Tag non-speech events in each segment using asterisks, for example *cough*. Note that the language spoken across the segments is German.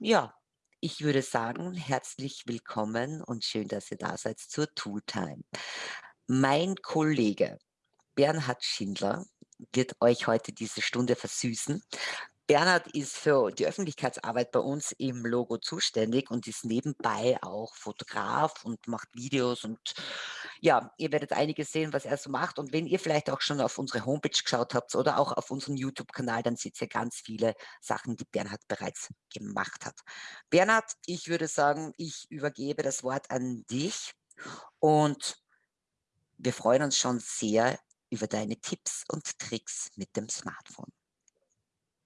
Ja, ich würde sagen, herzlich willkommen und schön, dass ihr da seid zur Tooltime. Mein Kollege Bernhard Schindler wird euch heute diese Stunde versüßen. Bernhard ist für die Öffentlichkeitsarbeit bei uns im Logo zuständig und ist nebenbei auch Fotograf und macht Videos und ja, ihr werdet einiges sehen, was er so macht und wenn ihr vielleicht auch schon auf unsere Homepage geschaut habt oder auch auf unseren YouTube-Kanal, dann seht ihr ganz viele Sachen, die Bernhard bereits gemacht hat. Bernhard, ich würde sagen, ich übergebe das Wort an dich und wir freuen uns schon sehr über deine Tipps und Tricks mit dem Smartphone.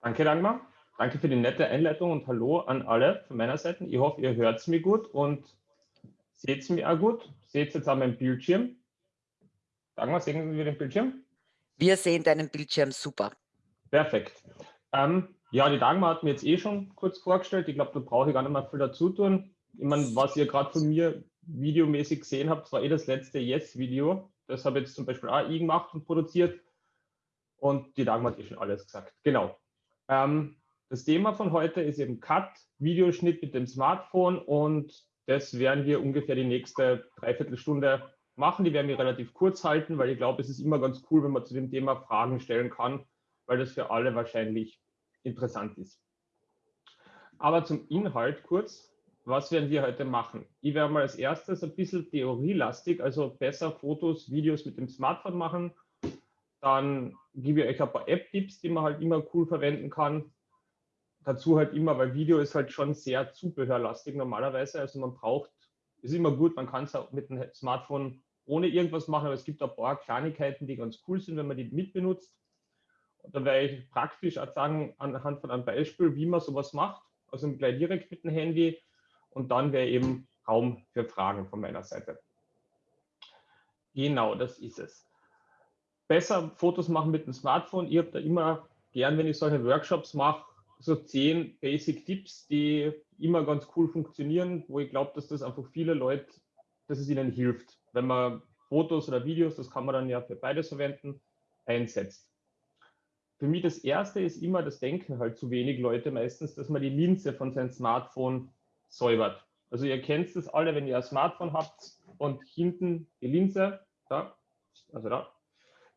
Danke, Dagmar. Danke für die nette Einleitung und hallo an alle von meiner Seite. Ich hoffe, ihr hört es mir gut und seht es mir auch gut. Seht jetzt an meinem Bildschirm. Dagmar, sehen wir den Bildschirm? Wir sehen deinen Bildschirm super. Perfekt. Ähm, ja, die Dagmar hat mir jetzt eh schon kurz vorgestellt. Ich glaube, da brauche ich gar nicht mehr viel dazu tun. Ich meine, was ihr gerade von mir videomäßig gesehen habt, war eh das letzte Yes-Video. Das habe jetzt zum Beispiel auch ich gemacht und produziert. Und die Dagmar hat eh schon alles gesagt. Genau. Ähm, das Thema von heute ist eben Cut, Videoschnitt mit dem Smartphone und das werden wir ungefähr die nächste Dreiviertelstunde machen. Die werden wir relativ kurz halten, weil ich glaube, es ist immer ganz cool, wenn man zu dem Thema Fragen stellen kann, weil das für alle wahrscheinlich interessant ist. Aber zum Inhalt kurz, was werden wir heute machen? Ich werde mal als erstes ein bisschen theorielastig, also besser Fotos, Videos mit dem Smartphone machen dann gebe ich euch ein paar App-Tipps, die man halt immer cool verwenden kann. Dazu halt immer, weil Video ist halt schon sehr zubehörlastig normalerweise. Also man braucht, ist immer gut, man kann es auch mit dem Smartphone ohne irgendwas machen, aber es gibt ein paar Kleinigkeiten, die ganz cool sind, wenn man die mitbenutzt. Und da werde ich praktisch auch sagen, anhand von einem Beispiel, wie man sowas macht, also gleich direkt mit dem Handy. Und dann wäre eben Raum für Fragen von meiner Seite. Genau, das ist es besser Fotos machen mit dem Smartphone. Ich habe da immer gern, wenn ich solche Workshops mache, so zehn Basic Tipps, die immer ganz cool funktionieren, wo ich glaube, dass das einfach viele Leute, dass es ihnen hilft, wenn man Fotos oder Videos, das kann man dann ja für beides verwenden, einsetzt. Für mich das erste ist immer, das denken halt zu wenig Leute meistens, dass man die Linse von seinem Smartphone säubert. Also ihr kennt das alle, wenn ihr ein Smartphone habt und hinten die Linse, da, also da,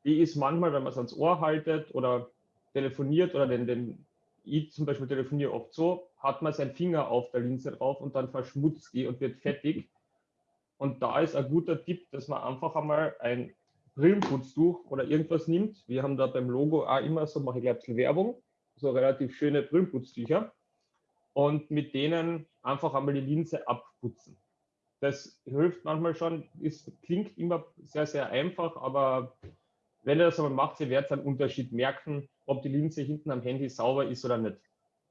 die ist manchmal, wenn man es ans Ohr haltet oder telefoniert oder den, den ich zum Beispiel telefoniere oft so, hat man seinen Finger auf der Linse drauf und dann verschmutzt die und wird fettig. Und da ist ein guter Tipp, dass man einfach einmal ein Brillenputztuch oder irgendwas nimmt. Wir haben da beim Logo auch immer so, mache ich gleich ein bisschen Werbung, so relativ schöne Brillenputztücher. Und mit denen einfach einmal die Linse abputzen. Das hilft manchmal schon, es klingt immer sehr, sehr einfach, aber wenn ihr das aber macht, ihr werdet einen Unterschied merken, ob die Linse hinten am Handy sauber ist oder nicht.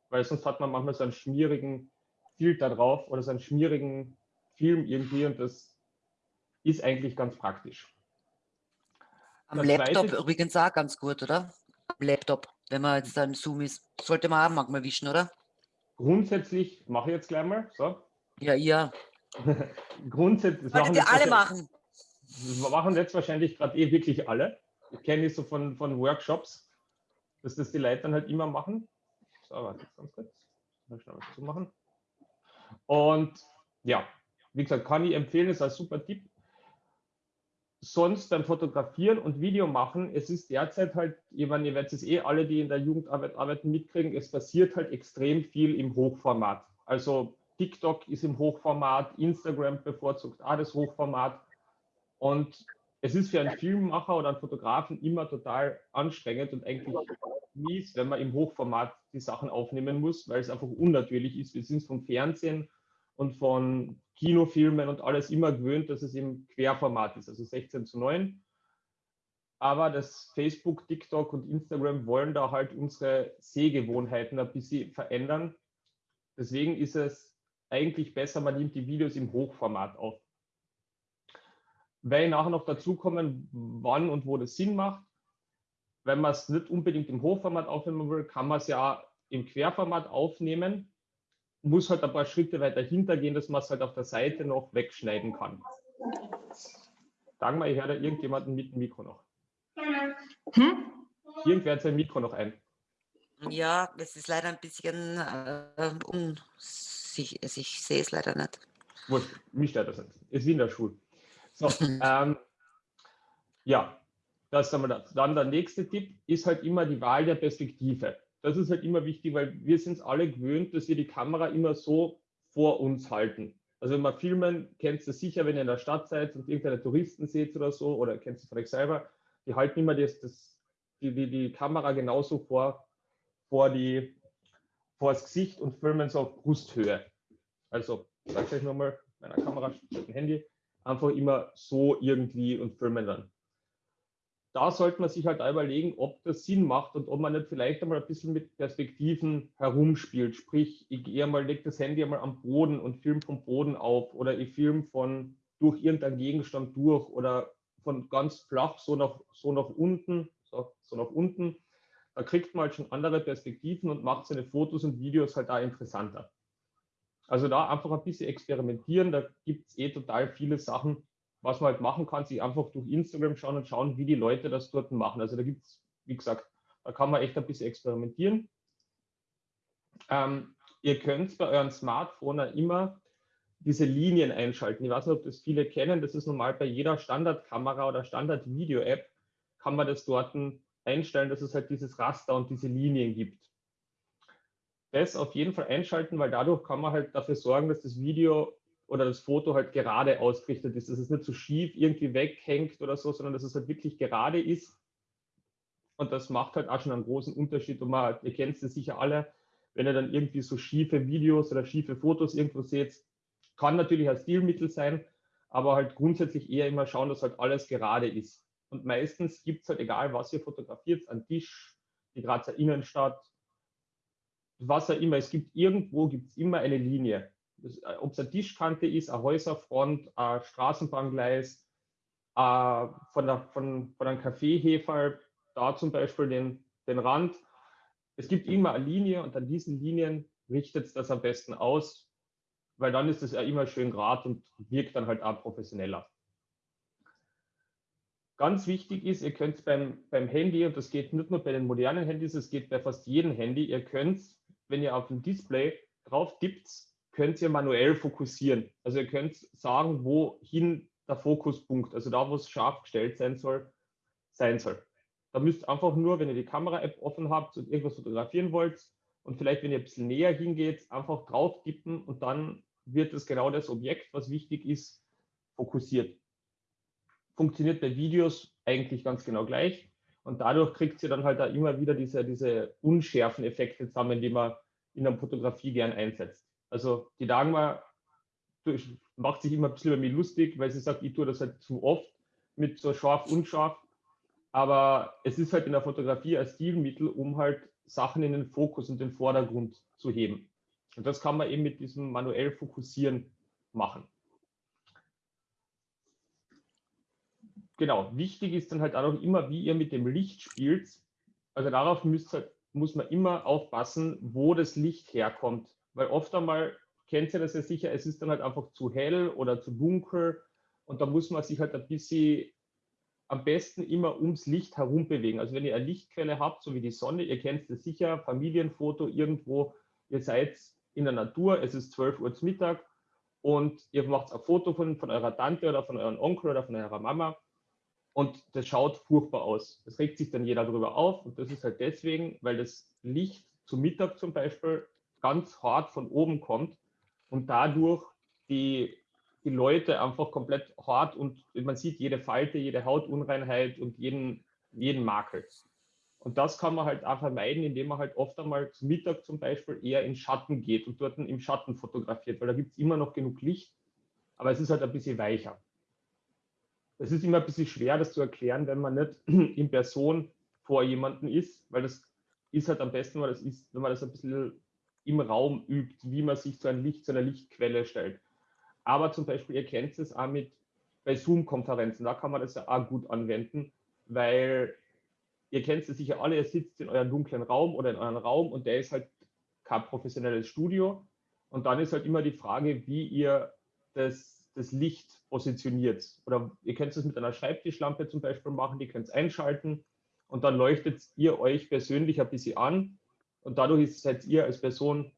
Weil sonst hat man manchmal so einen schmierigen Filter drauf oder so einen schmierigen Film irgendwie und das ist eigentlich ganz praktisch. Am das Laptop zweite, übrigens auch ganz gut, oder? Am Laptop, wenn man jetzt dann Zoom ist, sollte man auch manchmal wischen, oder? Grundsätzlich mache ich jetzt gleich mal. So. Ja, ja. *laughs* Grundsätzlich. Solltet ihr alle machen. Das machen jetzt wahrscheinlich gerade eh wirklich alle kenne ich so von, von Workshops, dass das die Leute dann halt immer machen. So, warte, ganz kurz. Mal schnell was zu machen. Und ja, wie gesagt, kann ich empfehlen, ist ein super Tipp. Sonst beim Fotografieren und Video machen, es ist derzeit halt, ich meine, ihr werdet es eh alle, die in der Jugendarbeit arbeiten, mitkriegen, es passiert halt extrem viel im Hochformat. Also TikTok ist im Hochformat, Instagram bevorzugt auch das Hochformat. Und es ist für einen Filmemacher oder einen Fotografen immer total anstrengend und eigentlich mies, wenn man im Hochformat die Sachen aufnehmen muss, weil es einfach unnatürlich ist. Wir sind vom Fernsehen und von Kinofilmen und alles immer gewöhnt, dass es im Querformat ist, also 16 zu 9. Aber das Facebook, TikTok und Instagram wollen da halt unsere Sehgewohnheiten ein bisschen verändern. Deswegen ist es eigentlich besser, man nimmt die Videos im Hochformat auf werde ich nachher noch dazu kommen, wann und wo das Sinn macht. Wenn man es nicht unbedingt im Hochformat aufnehmen will, kann man es ja im Querformat aufnehmen. Muss halt ein paar Schritte weiter hintergehen, dass man es halt auf der Seite noch wegschneiden kann. Sagen wir, ich höre da irgendjemanden mit dem Mikro noch. Hm? Irgendwer hat sein Mikro noch ein. Ja, es ist leider ein bisschen äh, unsich also ich sehe es leider nicht. Wurscht, mich stört das nicht. Ist wie in der Schule. So, ähm, ja, das haben wir das. Dann der nächste Tipp ist halt immer die Wahl der Perspektive. Das ist halt immer wichtig, weil wir sind es alle gewöhnt, dass wir die Kamera immer so vor uns halten. Also wenn wir filmen, kennst du sicher, wenn ihr in der Stadt seid und irgendeine Touristen seht oder so, oder kennst du euch selber, die halten immer das, das, die, die, die Kamera genauso vor, vor, die, vor das Gesicht und filmen so auf Brusthöhe. Also, ich euch nochmal, meiner Kamera, ein Handy, einfach immer so irgendwie und filmen dann da sollte man sich halt überlegen, ob das Sinn macht und ob man nicht vielleicht einmal ein bisschen mit Perspektiven herumspielt. Sprich, ich gehe mal, leg das Handy einmal am Boden und film vom Boden auf oder ich film von durch irgendeinen Gegenstand durch oder von ganz flach so nach, so nach unten, so, so nach unten. Da kriegt man halt schon andere Perspektiven und macht seine Fotos und Videos halt da interessanter. Also da einfach ein bisschen experimentieren, da gibt es eh total viele Sachen, was man halt machen kann, sich einfach durch Instagram schauen und schauen, wie die Leute das dort machen. Also da gibt es, wie gesagt, da kann man echt ein bisschen experimentieren. Ähm, ihr könnt bei euren Smartphone immer diese Linien einschalten. Ich weiß nicht, ob das viele kennen. Das ist normal bei jeder Standardkamera oder Standard-Video-App kann man das dort einstellen, dass es halt dieses Raster und diese Linien gibt. Das auf jeden Fall einschalten, weil dadurch kann man halt dafür sorgen, dass das Video oder das Foto halt gerade ausgerichtet ist, dass es nicht so schief irgendwie weghängt oder so, sondern dass es halt wirklich gerade ist. Und das macht halt auch schon einen großen Unterschied. Und man, ihr kennt es sicher alle, wenn ihr dann irgendwie so schiefe Videos oder schiefe Fotos irgendwo seht, kann natürlich ein Stilmittel sein, aber halt grundsätzlich eher immer schauen, dass halt alles gerade ist. Und meistens gibt es halt, egal was ihr fotografiert, ein Tisch, die Grazer Innenstadt, was auch immer, es gibt irgendwo, gibt es immer eine Linie. Äh, ob es eine Tischkante ist, eine Häuserfront, ein Straßenbahngleis, äh, von, der, von, von einem Kaffeehefer, da zum Beispiel den, den Rand. Es gibt immer eine Linie und an diesen Linien richtet es das am besten aus, weil dann ist es ja immer schön gerade und wirkt dann halt auch professioneller. Ganz wichtig ist, ihr könnt beim, beim Handy, und das geht nicht nur bei den modernen Handys, es geht bei fast jedem Handy, ihr könnt, wenn ihr auf dem Display drauf tippt, könnt ihr manuell fokussieren. Also ihr könnt sagen, wohin der Fokuspunkt, also da, wo es scharf gestellt sein soll, sein soll. Da müsst einfach nur, wenn ihr die Kamera-App offen habt und irgendwas fotografieren wollt und vielleicht, wenn ihr ein bisschen näher hingeht, einfach drauf tippen und dann wird es genau das Objekt, was wichtig ist, fokussiert. Funktioniert bei Videos eigentlich ganz genau gleich und dadurch kriegt ihr dann halt da immer wieder diese, diese unschärfen Effekte zusammen, die man in der Fotografie gern einsetzt. Also die Dagmar macht sich immer ein bisschen über mich lustig, weil sie sagt, ich tue das halt zu oft mit so scharf, unscharf. Aber es ist halt in der Fotografie ein Stilmittel, um halt Sachen in den Fokus und den Vordergrund zu heben. Und das kann man eben mit diesem manuell Fokussieren machen. Genau, wichtig ist dann halt auch immer, wie ihr mit dem Licht spielt. Also darauf müsst, halt, muss man immer aufpassen, wo das Licht herkommt. Weil oft einmal kennt ihr das ja sicher, es ist dann halt einfach zu hell oder zu dunkel und da muss man sich halt ein bisschen am besten immer ums Licht herum bewegen. Also wenn ihr eine Lichtquelle habt, so wie die Sonne, ihr kennt es sicher, Familienfoto irgendwo, ihr seid in der Natur, es ist 12 Uhr zu Mittag und ihr macht ein Foto von, von eurer Tante oder von eurem Onkel oder von eurer Mama und das schaut furchtbar aus. Das regt sich dann jeder darüber auf und das ist halt deswegen, weil das Licht zu Mittag zum Beispiel ganz hart von oben kommt und dadurch die, die Leute einfach komplett hart und man sieht jede Falte, jede Hautunreinheit und jeden, jeden Makel. Und das kann man halt auch vermeiden, indem man halt oft einmal zum Mittag zum Beispiel eher in Schatten geht und dort im Schatten fotografiert, weil da gibt es immer noch genug Licht, aber es ist halt ein bisschen weicher. Es ist immer ein bisschen schwer, das zu erklären, wenn man nicht *clears throat* in Person vor jemanden ist, weil das ist halt am besten, weil das ist, wenn man das ein bisschen im Raum übt, wie man sich zu, einem Licht, zu einer Lichtquelle stellt. Aber zum Beispiel, ihr kennt es auch mit bei Zoom-Konferenzen, da kann man das ja auch gut anwenden, weil ihr kennt es sicher alle, ihr sitzt in eurem dunklen Raum oder in eurem Raum und der ist halt kein professionelles Studio. Und dann ist halt immer die Frage, wie ihr das, das Licht positioniert. Oder ihr könnt es mit einer Schreibtischlampe zum Beispiel machen, die könnt es einschalten und dann leuchtet ihr euch persönlich ein bisschen an und dadurch seid ihr als Person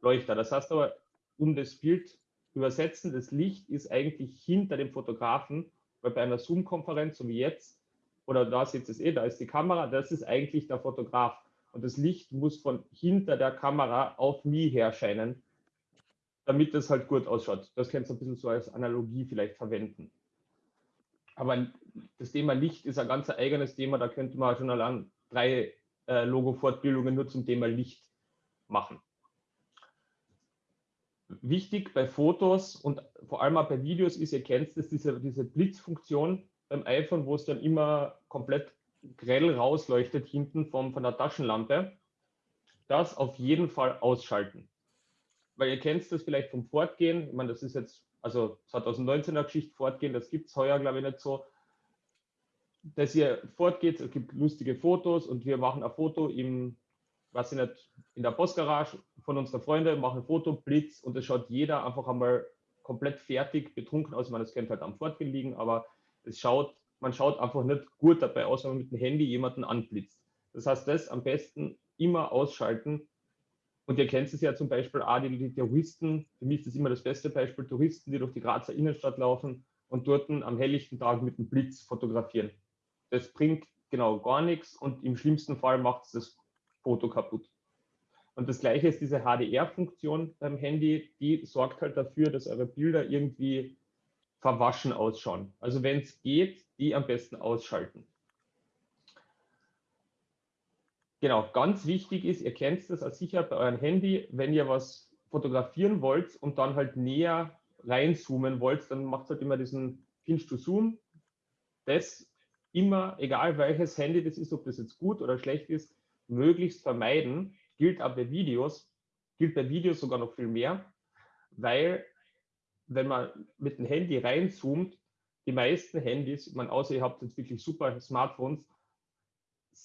Leuchter. Das heißt aber, um das Bild übersetzen, das Licht ist eigentlich hinter dem Fotografen, weil bei einer Zoom-Konferenz, so wie jetzt, oder da ihr es eh, da ist die Kamera, das ist eigentlich der Fotograf. Und das Licht muss von hinter der Kamera auf mich herscheinen, damit das halt gut ausschaut. Das könnt ihr ein bisschen so als Analogie vielleicht verwenden. Aber das Thema Licht ist ein ganz eigenes Thema, da könnte man schon allein drei äh, Logo-Fortbildungen nur zum Thema Licht machen. Wichtig bei Fotos und vor allem auch bei Videos ist, ihr kennt es, diese, diese Blitzfunktion beim iPhone, wo es dann immer komplett grell rausleuchtet hinten vom, von der Taschenlampe. Das auf jeden Fall ausschalten. Weil ihr kennt das vielleicht vom Fortgehen. Ich meine, das ist jetzt, also 2019er Geschichte Fortgehen, das gibt es heuer, glaube ich, nicht so. Dass ihr fortgeht, es gibt lustige Fotos und wir machen ein Foto im, was ich nicht, in der Postgarage von unseren Freunden, machen ein Foto, Blitz und es schaut jeder einfach einmal komplett fertig, betrunken aus. Ich meine, das könnte halt am Fortgehen liegen, aber es schaut, man schaut einfach nicht gut dabei aus, wenn man mit dem Handy jemanden anblitzt. Das heißt, das am besten immer ausschalten. Und ihr kennt es ja zum Beispiel auch, die, die Touristen, für mich ist das immer das beste Beispiel, Touristen, die durch die Grazer Innenstadt laufen und dort am helllichten Tag mit dem Blitz fotografieren. Das bringt genau gar nichts und im schlimmsten Fall macht es das Foto kaputt. Und das gleiche ist diese HDR-Funktion beim Handy, die sorgt halt dafür, dass eure Bilder irgendwie verwaschen ausschauen. Also wenn es geht, die am besten ausschalten. Genau, ganz wichtig ist, ihr kennt das als sicher bei eurem Handy, wenn ihr was fotografieren wollt und dann halt näher reinzoomen wollt, dann macht halt immer diesen Pinch to Zoom. Das immer, egal welches Handy das ist, ob das jetzt gut oder schlecht ist, möglichst vermeiden. Gilt auch bei Videos, gilt bei Videos sogar noch viel mehr, weil wenn man mit dem Handy reinzoomt, die meisten Handys, man außer ihr habt jetzt wirklich super Smartphones,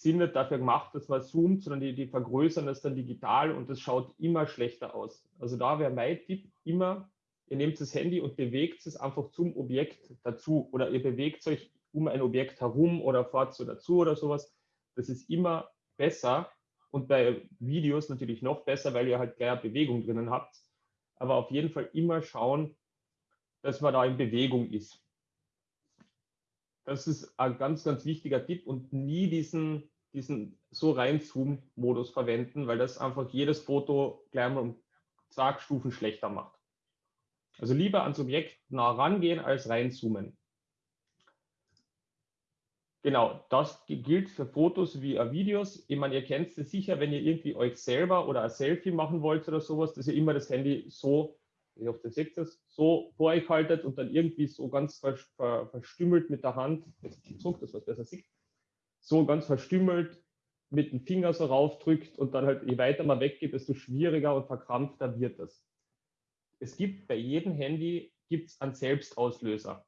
sind nicht dafür gemacht, dass man zoomt, sondern die, die vergrößern das dann digital und das schaut immer schlechter aus. Also da wäre mein Tipp immer, ihr nehmt das Handy und bewegt es einfach zum Objekt dazu oder ihr bewegt euch um ein Objekt herum oder fahrt so dazu oder sowas. Das ist immer besser und bei Videos natürlich noch besser, weil ihr halt gleich Bewegung drinnen habt. Aber auf jeden Fall immer schauen, dass man da in Bewegung ist. Das ist ein ganz, ganz wichtiger Tipp und nie diesen, diesen so rein Zoom-Modus verwenden, weil das einfach jedes Foto gleich mal um zwei Stufen schlechter macht. Also lieber ans Objekt nah rangehen als reinzoomen. Genau, das gilt für Fotos wie Videos. Ich meine, ihr kennt es sicher, wenn ihr irgendwie euch selber oder ein Selfie machen wollt oder sowas, dass ihr immer das Handy so ihr seht das, so vor euch haltet und dann irgendwie so ganz ver, ver, verstümmelt mit der Hand, jetzt zurück, dass man es besser sieht, so ganz verstümmelt mit dem Finger so raufdrückt und dann halt, je weiter man weggeht, desto schwieriger und verkrampfter wird das. Es gibt bei jedem Handy gibt's einen Selbstauslöser.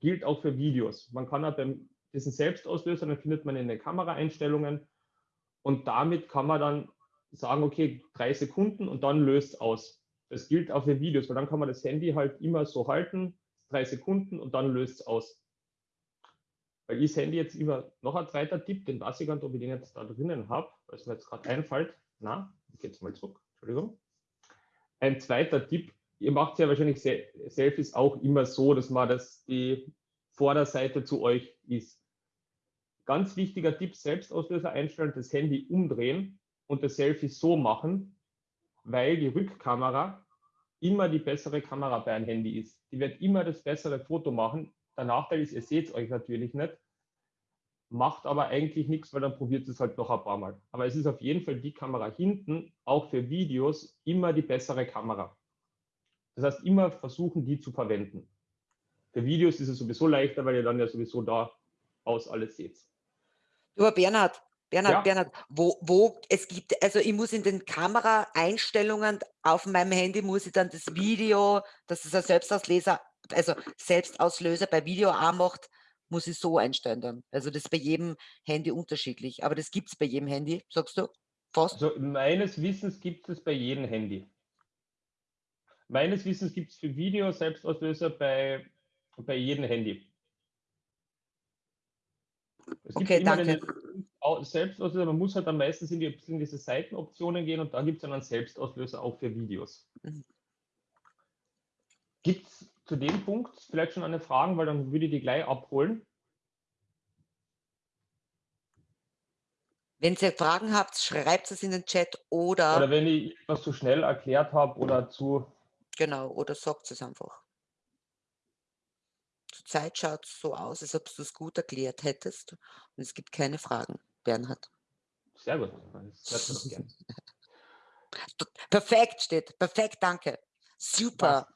Gilt auch für Videos. Man kann auch beim diesen Selbstauslöser, dann findet man in den Kameraeinstellungen und damit kann man dann sagen, okay, drei Sekunden und dann löst aus. Das gilt auch für Videos, weil dann kann man das Handy halt immer so halten, drei Sekunden und dann löst es aus. Weil ich das Handy jetzt immer noch ein zweiter Tipp, den weiß ich gar nicht, ob ich den jetzt da drinnen habe, weil es mir jetzt gerade einfällt. Na, ich gehe jetzt mal zurück, Entschuldigung. Ein zweiter Tipp, ihr macht ja wahrscheinlich Selfies auch immer so, dass man das die Vorderseite zu euch ist. Ganz wichtiger Tipp, Selbstauslöser einstellen, das Handy umdrehen und das Selfie so machen, weil die Rückkamera immer die bessere Kamera bei einem Handy ist. Die wird immer das bessere Foto machen. Der Nachteil ist, ihr seht es euch natürlich nicht, macht aber eigentlich nichts, weil dann probiert es halt noch ein paar Mal. Aber es ist auf jeden Fall die Kamera hinten, auch für Videos, immer die bessere Kamera. Das heißt, immer versuchen, die zu verwenden. Für Videos ist es sowieso leichter, weil ihr dann ja sowieso da aus alles seht. Du, Bernhard, Bernhard, Ja. Bernhard, wo wo es gibt also, ich muss in den Kameraeinstellungen auf meinem Handy muss ich dann das Video, dass es ein Selbstausleser also, Selbstauslöser bei Video auch macht, muss ich so einstellen dann. Also, das ist bei jedem Handy unterschiedlich, aber das gibt es bei jedem Handy, sagst du? Fast? Also, meines Wissens gibt es bei jedem Handy. Meines Wissens gibt es für Video Selbstauslöser bei bei jedem Handy. Es Okay, danke. Selbstauslöser, man muss halt dann meistens in, die, in diese Seitenoptionen gehen und da gibt es dann einen Selbstauslöser auch für Videos. Mhm. Gibt es zu dem Punkt vielleicht schon eine Frage, weil dann würde ich die gleich abholen. Wenn ihr Fragen habt, schreibt es in den Chat oder... Oder wenn ich etwas zu schnell erklärt habe oder zu... Genau, oder sagt es einfach. Zurzeit schaut es so aus, als ob du es gut erklärt hättest und es gibt keine Fragen, Bernhard. Sehr gut, das hört man doch *laughs* Perfekt steht, perfekt, danke. Super.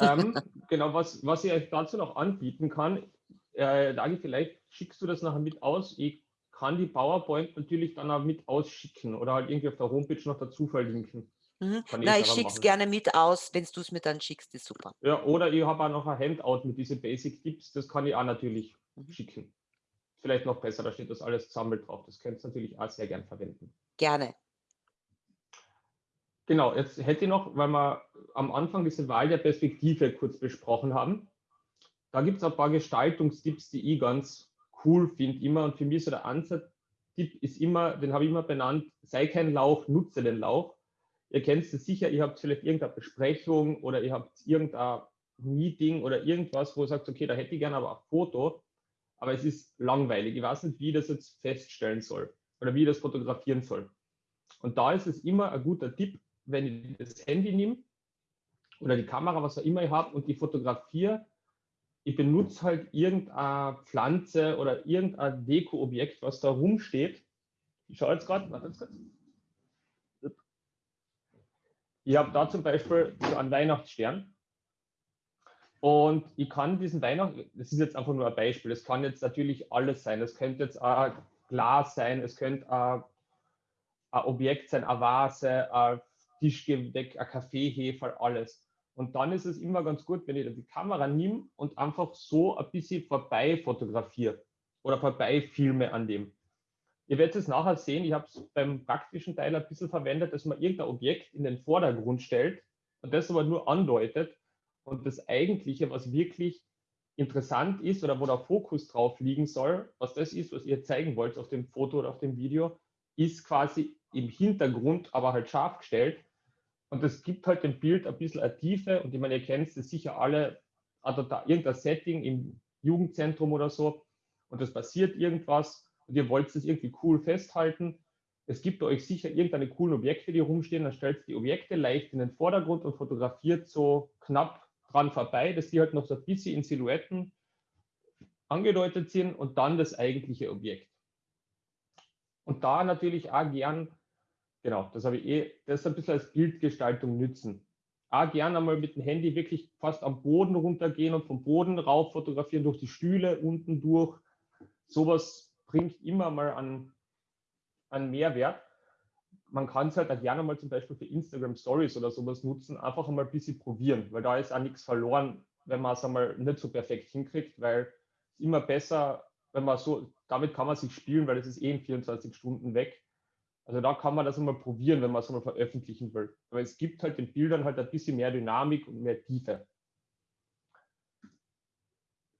ähm, genau, was, was ich euch dazu noch anbieten kann, äh, Dagi, vielleicht schickst du das nachher mit aus. Ich kann die PowerPoint natürlich dann auch mit ausschicken oder halt irgendwie auf der Homepage noch dazu verlinken. Mhm. Na, ich schicke es gerne mit aus, wenn du es mir dann schickst, ist super. Ja, oder ich habe auch noch ein Handout mit diesen Basic Tipps, das kann ich auch natürlich mhm. schicken. Vielleicht noch besser, da steht das alles zusammen drauf. Das könnt ihr natürlich auch sehr gern verwenden. Gerne. Genau, jetzt hätte ich noch, weil wir am Anfang diese Wahl der Perspektive kurz besprochen haben, da gibt es ein paar Gestaltungstipps, die ich ganz cool finde immer. Und für mich so der Ansatz-Tipp ist immer, den habe ich immer benannt, sei kein Lauch, nutze den Lauch. Ihr kennt es sicher, ihr habt vielleicht irgendeine Besprechung oder ihr habt irgendein Meeting oder irgendwas, wo ihr sagt, okay, da hätte ich gerne aber ein Foto, aber es ist langweilig. Ich weiß nicht, wie ich das jetzt feststellen soll oder wie ich das fotografieren soll. Und da ist es immer ein guter Tipp, wenn ich das Handy nehme oder die Kamera, was auch immer ich habe und die fotografiere, ich benutze halt irgendeine Pflanze oder irgendein Deko-Objekt, was da rumsteht. Ich schaue jetzt gerade, warte jetzt kurz. Ich habe da zum Beispiel einen Weihnachtsstern. Und ich kann diesen Weihnachten, das ist jetzt einfach nur ein Beispiel, das kann jetzt natürlich alles sein. Es könnte jetzt ein Glas sein, es könnte ein, ein Objekt sein, eine Vase, ein Tischgedeck, ein Kaffeehefer, alles. Und dann ist es immer ganz gut, wenn ich die Kamera nehme und einfach so ein bisschen vorbei fotografiere oder vorbei filme an dem. Ihr werdet es nachher sehen, ich habe es beim praktischen Teil ein bisschen verwendet, dass man irgendein Objekt in den Vordergrund stellt und das aber nur andeutet. Und das Eigentliche, was wirklich interessant ist oder wo der Fokus drauf liegen soll, was das ist, was ihr zeigen wollt auf dem Foto oder auf dem Video, ist quasi im Hintergrund, aber halt scharf gestellt und das gibt halt dem Bild ein bisschen eine Tiefe. Und ich meine, ihr kennt es sicher alle, also da irgendein Setting im Jugendzentrum oder so und es passiert irgendwas und ihr wollt es irgendwie cool festhalten. Es gibt euch sicher irgendeine coolen Objekte, die rumstehen. Dann stellt die Objekte leicht in den Vordergrund und fotografiert so knapp dran vorbei, dass die halt noch so ein bisschen in Silhouetten angedeutet sind und dann das eigentliche Objekt. Und da natürlich auch gern Genau, das habe ich eh, das ein bisschen als Bildgestaltung nützen. Ah, gerne einmal mit dem Handy wirklich fast am Boden runtergehen und vom Boden rauf fotografieren, durch die Stühle unten durch. Sowas bringt immer mal an, an Mehrwert. Man kann es halt auch gerne mal zum Beispiel für Instagram Stories oder sowas nutzen, einfach einmal ein bisschen probieren, weil da ist auch nichts verloren, wenn man es einmal nicht so perfekt hinkriegt, weil es immer besser, wenn man so, damit kann man sich spielen, weil es ist eh in 24 Stunden weg also da kann man das mal probieren, wenn man es mal veröffentlichen will. Aber es gibt halt den Bildern halt ein bisschen mehr Dynamik und mehr Tiefe.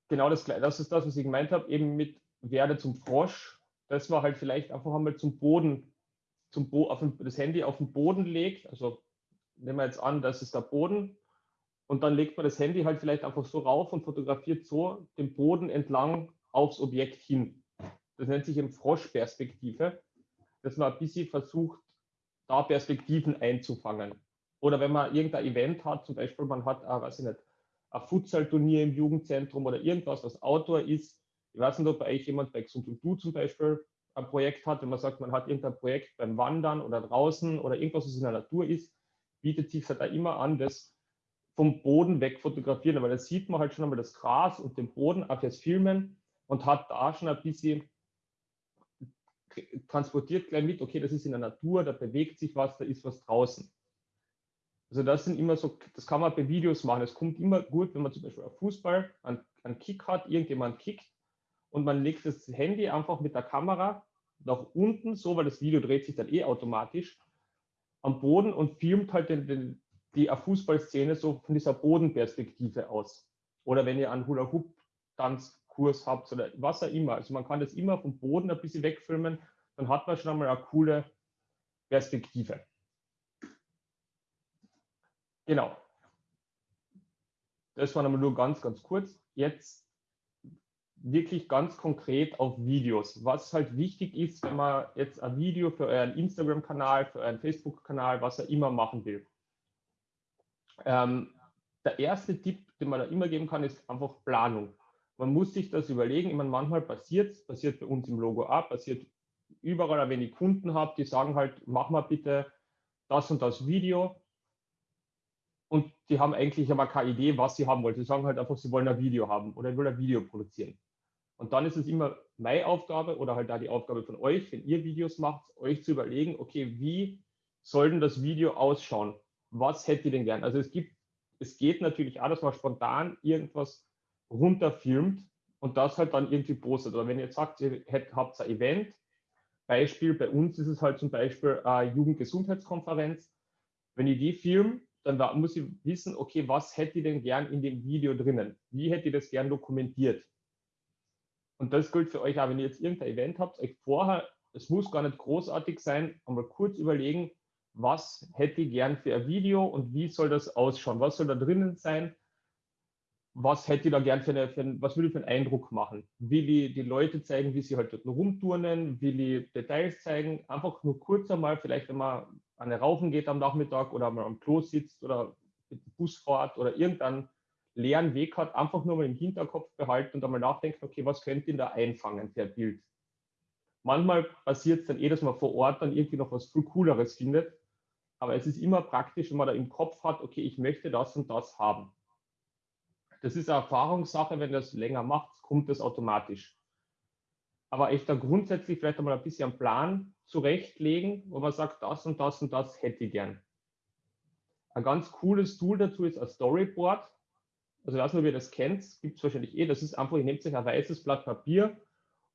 Genau das, das ist das, was ich gemeint habe, eben mit werde zum Frosch. Das war halt vielleicht einfach einmal zum Boden, zum Bo auf das Handy auf den Boden legt. Also nehmen wir jetzt an, das ist der Boden. Und dann legt man das Handy halt vielleicht einfach so rauf und fotografiert so den Boden entlang aufs Objekt hin. Das nennt sich eben Froschperspektive dass man ein bisschen versucht, da Perspektiven einzufangen. Oder wenn man irgendein Event hat, zum Beispiel man hat, äh, weiß ich nicht, ein Futsal-Turnier im Jugendzentrum oder irgendwas, was Outdoor ist. Ich weiß nicht, ob bei euch jemand bei Xund und Du zum Beispiel ein Projekt hat, wenn man sagt, man hat irgendein Projekt beim Wandern oder draußen oder irgendwas, was in der Natur ist, bietet sich halt da immer an, das vom Boden weg fotografieren, weil da sieht man halt schon einmal das Gras und den Boden auf das Filmen und hat da schon ein bisschen transportiert gleich mit, okay, das ist in der Natur, da bewegt sich was, da ist was draußen. Also das sind immer so, das kann man bei Videos machen. Es kommt immer gut, wenn man zum Beispiel auf Fußball einen, einen Kick hat, irgendjemand kickt und man legt das Handy einfach mit der Kamera nach unten, so, weil das Video dreht sich dann eh automatisch, am Boden und filmt halt den, den, die Fußballszene so von dieser Bodenperspektive aus. Oder wenn ihr einen Hula-Hoop-Tanz Kurs habt oder was auch immer. Also man kann das immer vom Boden ein bisschen wegfilmen dann hat man schon einmal eine coole Perspektive. Genau. Das war nochmal nur ganz, ganz kurz. Jetzt wirklich ganz konkret auf Videos. Was halt wichtig ist, wenn man jetzt ein Video für euren Instagram-Kanal, für euren Facebook-Kanal, was er immer machen will. Ähm, der erste Tipp, den man da immer geben kann, ist einfach Planung. Man muss sich das überlegen. Ich meine, manchmal passiert es, passiert bei uns im Logo ab, passiert überall, wenn ich Kunden habe, die sagen halt, mach mal bitte das und das Video. Und die haben eigentlich aber keine Idee, was sie haben wollen. Sie sagen halt einfach, sie wollen ein Video haben oder ich will ein Video produzieren. Und dann ist es immer meine Aufgabe oder halt da die Aufgabe von euch, wenn ihr Videos macht, euch zu überlegen, okay, wie soll denn das Video ausschauen? Was hättet ihr denn gern? Also es gibt, es geht natürlich auch, dass man spontan irgendwas runterfilmt und das halt dann irgendwie postet. Oder wenn ihr jetzt sagt, ihr habt ein Event, Beispiel, bei uns ist es halt zum Beispiel eine Jugendgesundheitskonferenz. Wenn ich die film, dann muss ich wissen, okay, was hätte ich denn gern in dem Video drinnen? Wie hätte ich das gern dokumentiert? Und das gilt für euch auch, wenn ihr jetzt irgendein Event habt, euch vorher, es muss gar nicht großartig sein, einmal kurz überlegen, was hätte ich gern für ein Video und wie soll das ausschauen? Was soll da drinnen sein? Was hätte ich da gern für, eine, für einen, was will ich für einen Eindruck machen? Will ich die Leute zeigen, wie sie halt dort rumturnen? Will ich Details zeigen? Einfach nur kurz einmal, vielleicht wenn man an der Raufen geht am Nachmittag oder mal am Klo sitzt oder mit dem Bus fährt oder irgendein leeren Weg hat, einfach nur mal im Hinterkopf behalten und einmal nachdenken, okay, was könnte ich da einfangen ein Bild? Manchmal passiert es dann eh, dass man vor Ort dann irgendwie noch was viel Cooleres findet, aber es ist immer praktisch, wenn man da im Kopf hat, okay, ich möchte das und das haben. Das ist eine Erfahrungssache, wenn das länger macht, kommt das automatisch. Aber echt da grundsätzlich vielleicht einmal ein bisschen einen Plan zurechtlegen, wo man sagt, das und das und das hätte ich gern. Ein ganz cooles Tool dazu ist ein Storyboard also ich weiß nicht, ihr das kennt, gibt es wahrscheinlich eh, das ist einfach, ihr nehmt euch ein weißes Blatt Papier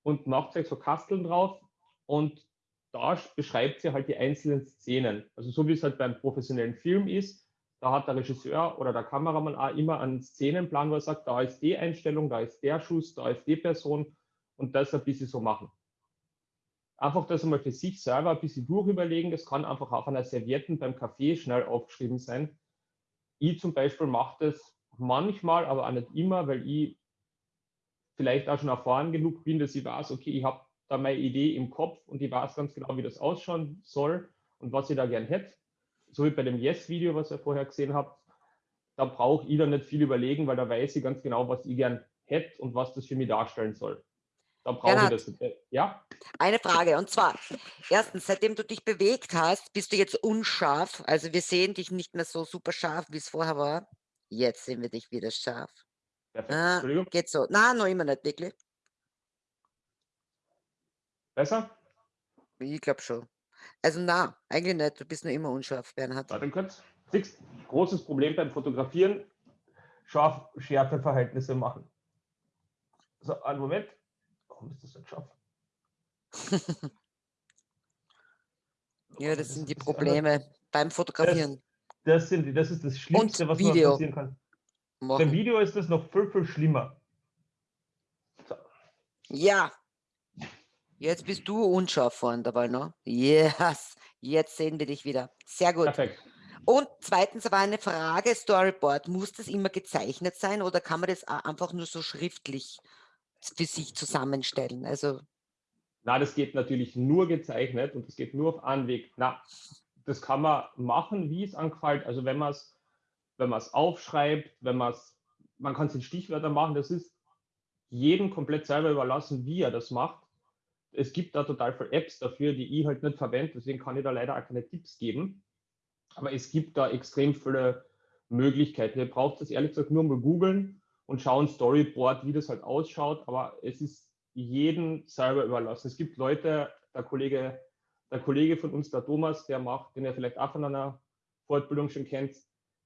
und macht euch so Kasteln drauf und da beschreibt ihr halt die einzelnen Szenen. Also so wie es halt beim professionellen Film ist, da hat der Regisseur oder der Kameramann auch immer einen Szenenplan, wo er sagt, da ist die Einstellung, da ist der Schuss, da ist die Person und das ein bisschen so machen. Einfach das einmal für sich selber ein bisschen durchüberlegen, das kann einfach auf einer Servietten beim Kaffee schnell aufgeschrieben sein. Ich zum Beispiel mache das manchmal, aber auch nicht immer, weil ich vielleicht auch schon erfahren genug bin, dass ich weiß, okay, ich habe da meine Idee im Kopf und ich weiß ganz genau, wie das ausschauen soll und was ich da gern hätte. So wie bei dem Yes-Video, was ihr vorher gesehen habt, da brauche ich dann nicht viel überlegen, weil da weiß ich ganz genau, was ich gern hätte und was das für mich darstellen soll. Da brauche ich das. Ja? Eine Frage, und zwar, erstens, seitdem du dich bewegt hast, bist du jetzt unscharf. Also wir sehen dich nicht mehr so super scharf, wie es vorher war. Jetzt sehen wir dich wieder scharf. Perfekt. Ah, Entschuldigung. Geht so. Nein, noch immer nicht wirklich. Besser? Ich glaube schon. Also na, eigentlich nicht. Du bist nur immer unscharf, Bernhard. Warte kurz. Siehst, großes Problem beim Fotografieren. Scharf-Schärfe-Verhältnisse machen. So, einen Moment. Warum ist das *laughs* nicht scharf? ja, das sind die Probleme beim Fotografieren. Das, sind, das ist das Schlimmste, was Video. passieren kann. Machen. Beim Video ist das noch viel, viel schlimmer. So. Ja. Jetzt bist du unscharf vorhin dabei, ne? Yes. Jetzt sehen wir dich wieder. Sehr gut. Perfekt. Und zweitens war eine Frage, Storyboard, muss das immer gezeichnet sein oder kann man das einfach nur so schriftlich für sich zusammenstellen? Also na, das geht natürlich nur gezeichnet und das geht nur auf Anweg. Na, das kann man machen, wie es angefällt. Also wenn man es wenn aufschreibt, wenn man es, man kann es in Stichwörter machen, das ist jedem komplett selber überlassen, wie er das macht. Es gibt da total viele Apps dafür, die ich halt nicht verwende, deswegen kann ich da leider auch keine Tipps geben. Aber es gibt da extrem viele Möglichkeiten. Ihr braucht das ehrlich gesagt nur mal googeln und schauen Storyboard, wie das halt ausschaut. Aber es ist jedem selber überlassen. Es gibt Leute, der Kollege der Kollege von uns, der Thomas, der macht, den ihr vielleicht auch von einer Fortbildung schon kennt,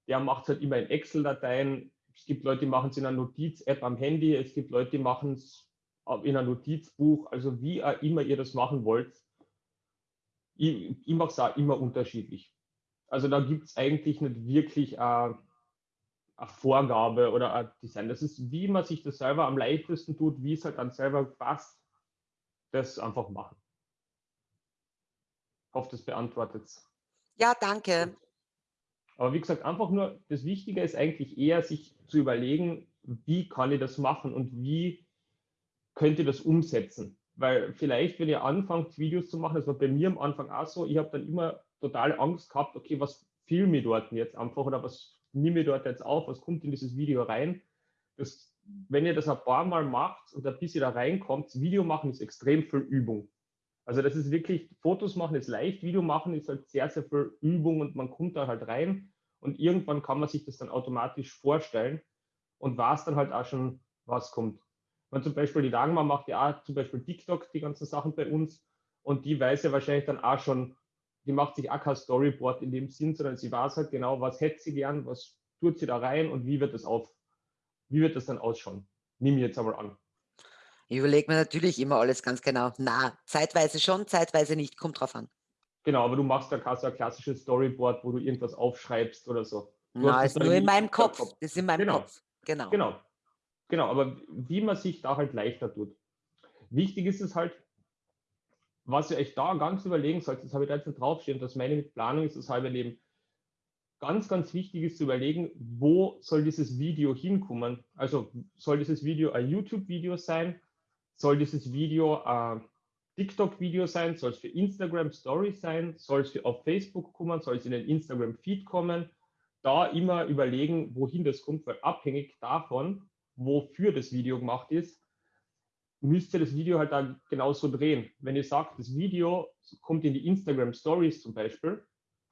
der macht es halt immer in Excel-Dateien. Es gibt Leute, die machen es in einer Notiz-App am Handy. Es gibt Leute, die machen es in einem Notizbuch. Also wie auch immer ihr das machen wollt. Ich, ich mache es auch immer unterschiedlich. Also da gibt es eigentlich nicht wirklich eine, eine Vorgabe oder ein Design. Das ist, wie man sich das selber am leichtesten tut, wie es halt dann selber passt, das einfach machen. Hoffe, das beantwortet Ja, danke. Aber wie gesagt, einfach nur, das Wichtige ist eigentlich eher, sich zu überlegen, wie kann ich das machen und wie könnt ihr das umsetzen. Weil vielleicht, wenn ihr anfangt, Videos zu machen, das war bei mir am Anfang auch so, ich habe dann immer total Angst gehabt, okay, was filme ich dort jetzt einfach oder was nehme ich dort jetzt auf, was kommt in dieses Video rein. Das, wenn ihr das ein paar Mal macht und ein bisschen da reinkommt, Video machen ist extrem viel Übung. Also das ist wirklich, Fotos machen ist leicht, Video machen ist halt sehr, sehr viel Übung und man kommt da halt rein und irgendwann kann man sich das dann automatisch vorstellen und weiß dann halt auch schon, was kommt. Man zum Beispiel die Dagmar macht ja auch zum Beispiel TikTok, die ganzen Sachen bei uns und die weiß ja wahrscheinlich dann auch schon, die macht sich auch kein Storyboard in dem Sinn, sondern sie weiß halt genau, was hätte sie gern, was tut sie da rein und wie wird das auf, wie wird das dann ausschauen. Nimm jetzt einmal an. Ich überlege mir natürlich immer alles ganz genau. Na, zeitweise schon, zeitweise nicht, kommt drauf an. Genau, aber du machst da kein so ein klassisches Storyboard, wo du irgendwas aufschreibst oder so. Du Na, ist nur in meinem Kopf. Kopf. Das ist in meinem genau. Kopf. Genau. Genau. Genau, aber wie man sich da halt leichter tut. Wichtig ist es halt, was ihr euch da ganz überlegen sollt, das habe ich da jetzt draufstehen, das meine mit Planung ist das halbe Leben. Ganz, ganz wichtig ist zu überlegen, wo soll dieses Video hinkommen? Also soll dieses Video ein YouTube-Video sein? Soll dieses Video ein TikTok-Video sein? Soll es für Instagram Stories sein? Soll es auf Facebook kommen? Soll es in den Instagram-Feed kommen? Da immer überlegen, wohin das kommt, weil abhängig davon, wofür das Video gemacht ist, müsst ihr das Video halt da genauso drehen. Wenn ihr sagt, das Video kommt in die Instagram Stories zum Beispiel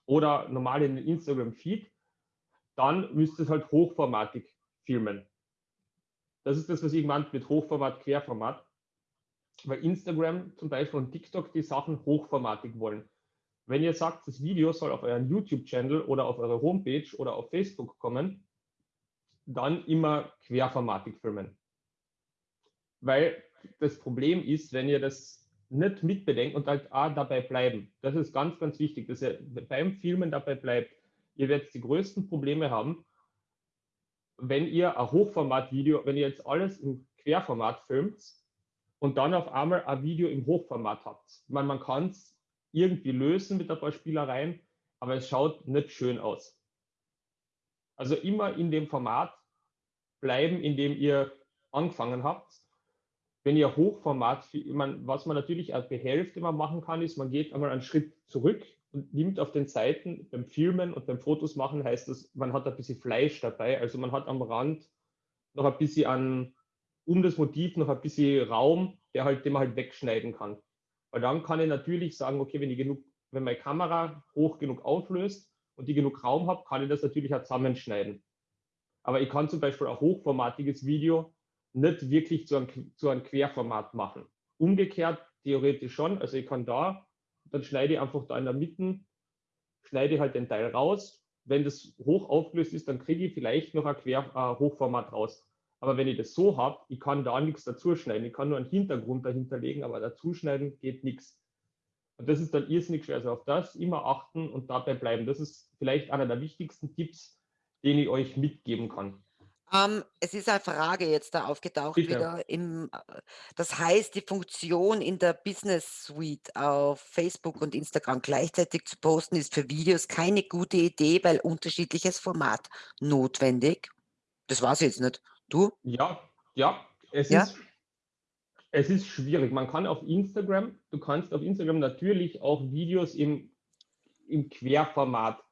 oder normal in den Instagram Feed, dann müsst ihr es halt hochformatig filmen. Das ist das, was ich meinte mit Hochformat, Querformat weil Instagram zum Beispiel und TikTok die Sachen hochformatig wollen. Wenn ihr sagt, das Video soll auf euren YouTube-Channel oder auf eure Homepage oder auf Facebook kommen, dann immer querformatig filmen. Weil das Problem ist, wenn ihr das nicht mitbedenkt und halt auch dabei bleiben. Das ist ganz, ganz wichtig, dass ihr beim Filmen dabei bleibt. Ihr werdet die größten Probleme haben, wenn ihr ein Hochformat-Video, wenn ihr jetzt alles im Querformat filmt, und dann auf einmal ein Video im Hochformat habt. Meine, man kann es irgendwie lösen mit ein paar Spielereien, aber es schaut nicht schön aus. Also immer in dem Format bleiben, in dem ihr angefangen habt. Wenn ihr Hochformat, was man natürlich als die Hälfte mal machen kann, ist, man geht einmal einen Schritt zurück und nimmt auf den Seiten beim Filmen und beim Fotos machen, heißt das, man hat ein bisschen Fleisch dabei. Also man hat am Rand noch ein bisschen an um das Motiv noch ein bisschen Raum, der halt, den man halt wegschneiden kann. Weil dann kann ich natürlich sagen, okay, wenn ich genug, wenn meine Kamera hoch genug auflöst und die genug Raum habe, kann ich das natürlich auch zusammenschneiden. Aber ich kann zum Beispiel ein hochformatiges Video nicht wirklich zu einem, zu einem Querformat machen. Umgekehrt theoretisch schon. Also ich kann da, dann schneide ich einfach da in der Mitte, schneide halt den Teil raus. Wenn das hoch aufgelöst ist, dann kriege ich vielleicht noch ein Quer, äh, Hochformat raus. Aber wenn ich das so habe, ich kann da nichts dazuschneiden. Ich kann nur einen Hintergrund dahinter legen, aber dazuschneiden geht nichts. Und das ist dann irrsinnig schwer. Also auf das immer achten und dabei bleiben. Das ist vielleicht einer der wichtigsten Tipps, den ich euch mitgeben kann. Ähm, es ist eine Frage jetzt da aufgetaucht Bitte. wieder. Im, das heißt, die Funktion in der Business Suite auf Facebook und Instagram gleichzeitig zu posten, ist für Videos keine gute Idee, weil unterschiedliches Format notwendig. Das war es jetzt nicht. Du? Ja, ja, es, Ja? Ist, es ist schwierig. Man kann auf Instagram, du kannst auf Instagram natürlich auch Videos im, im Querformat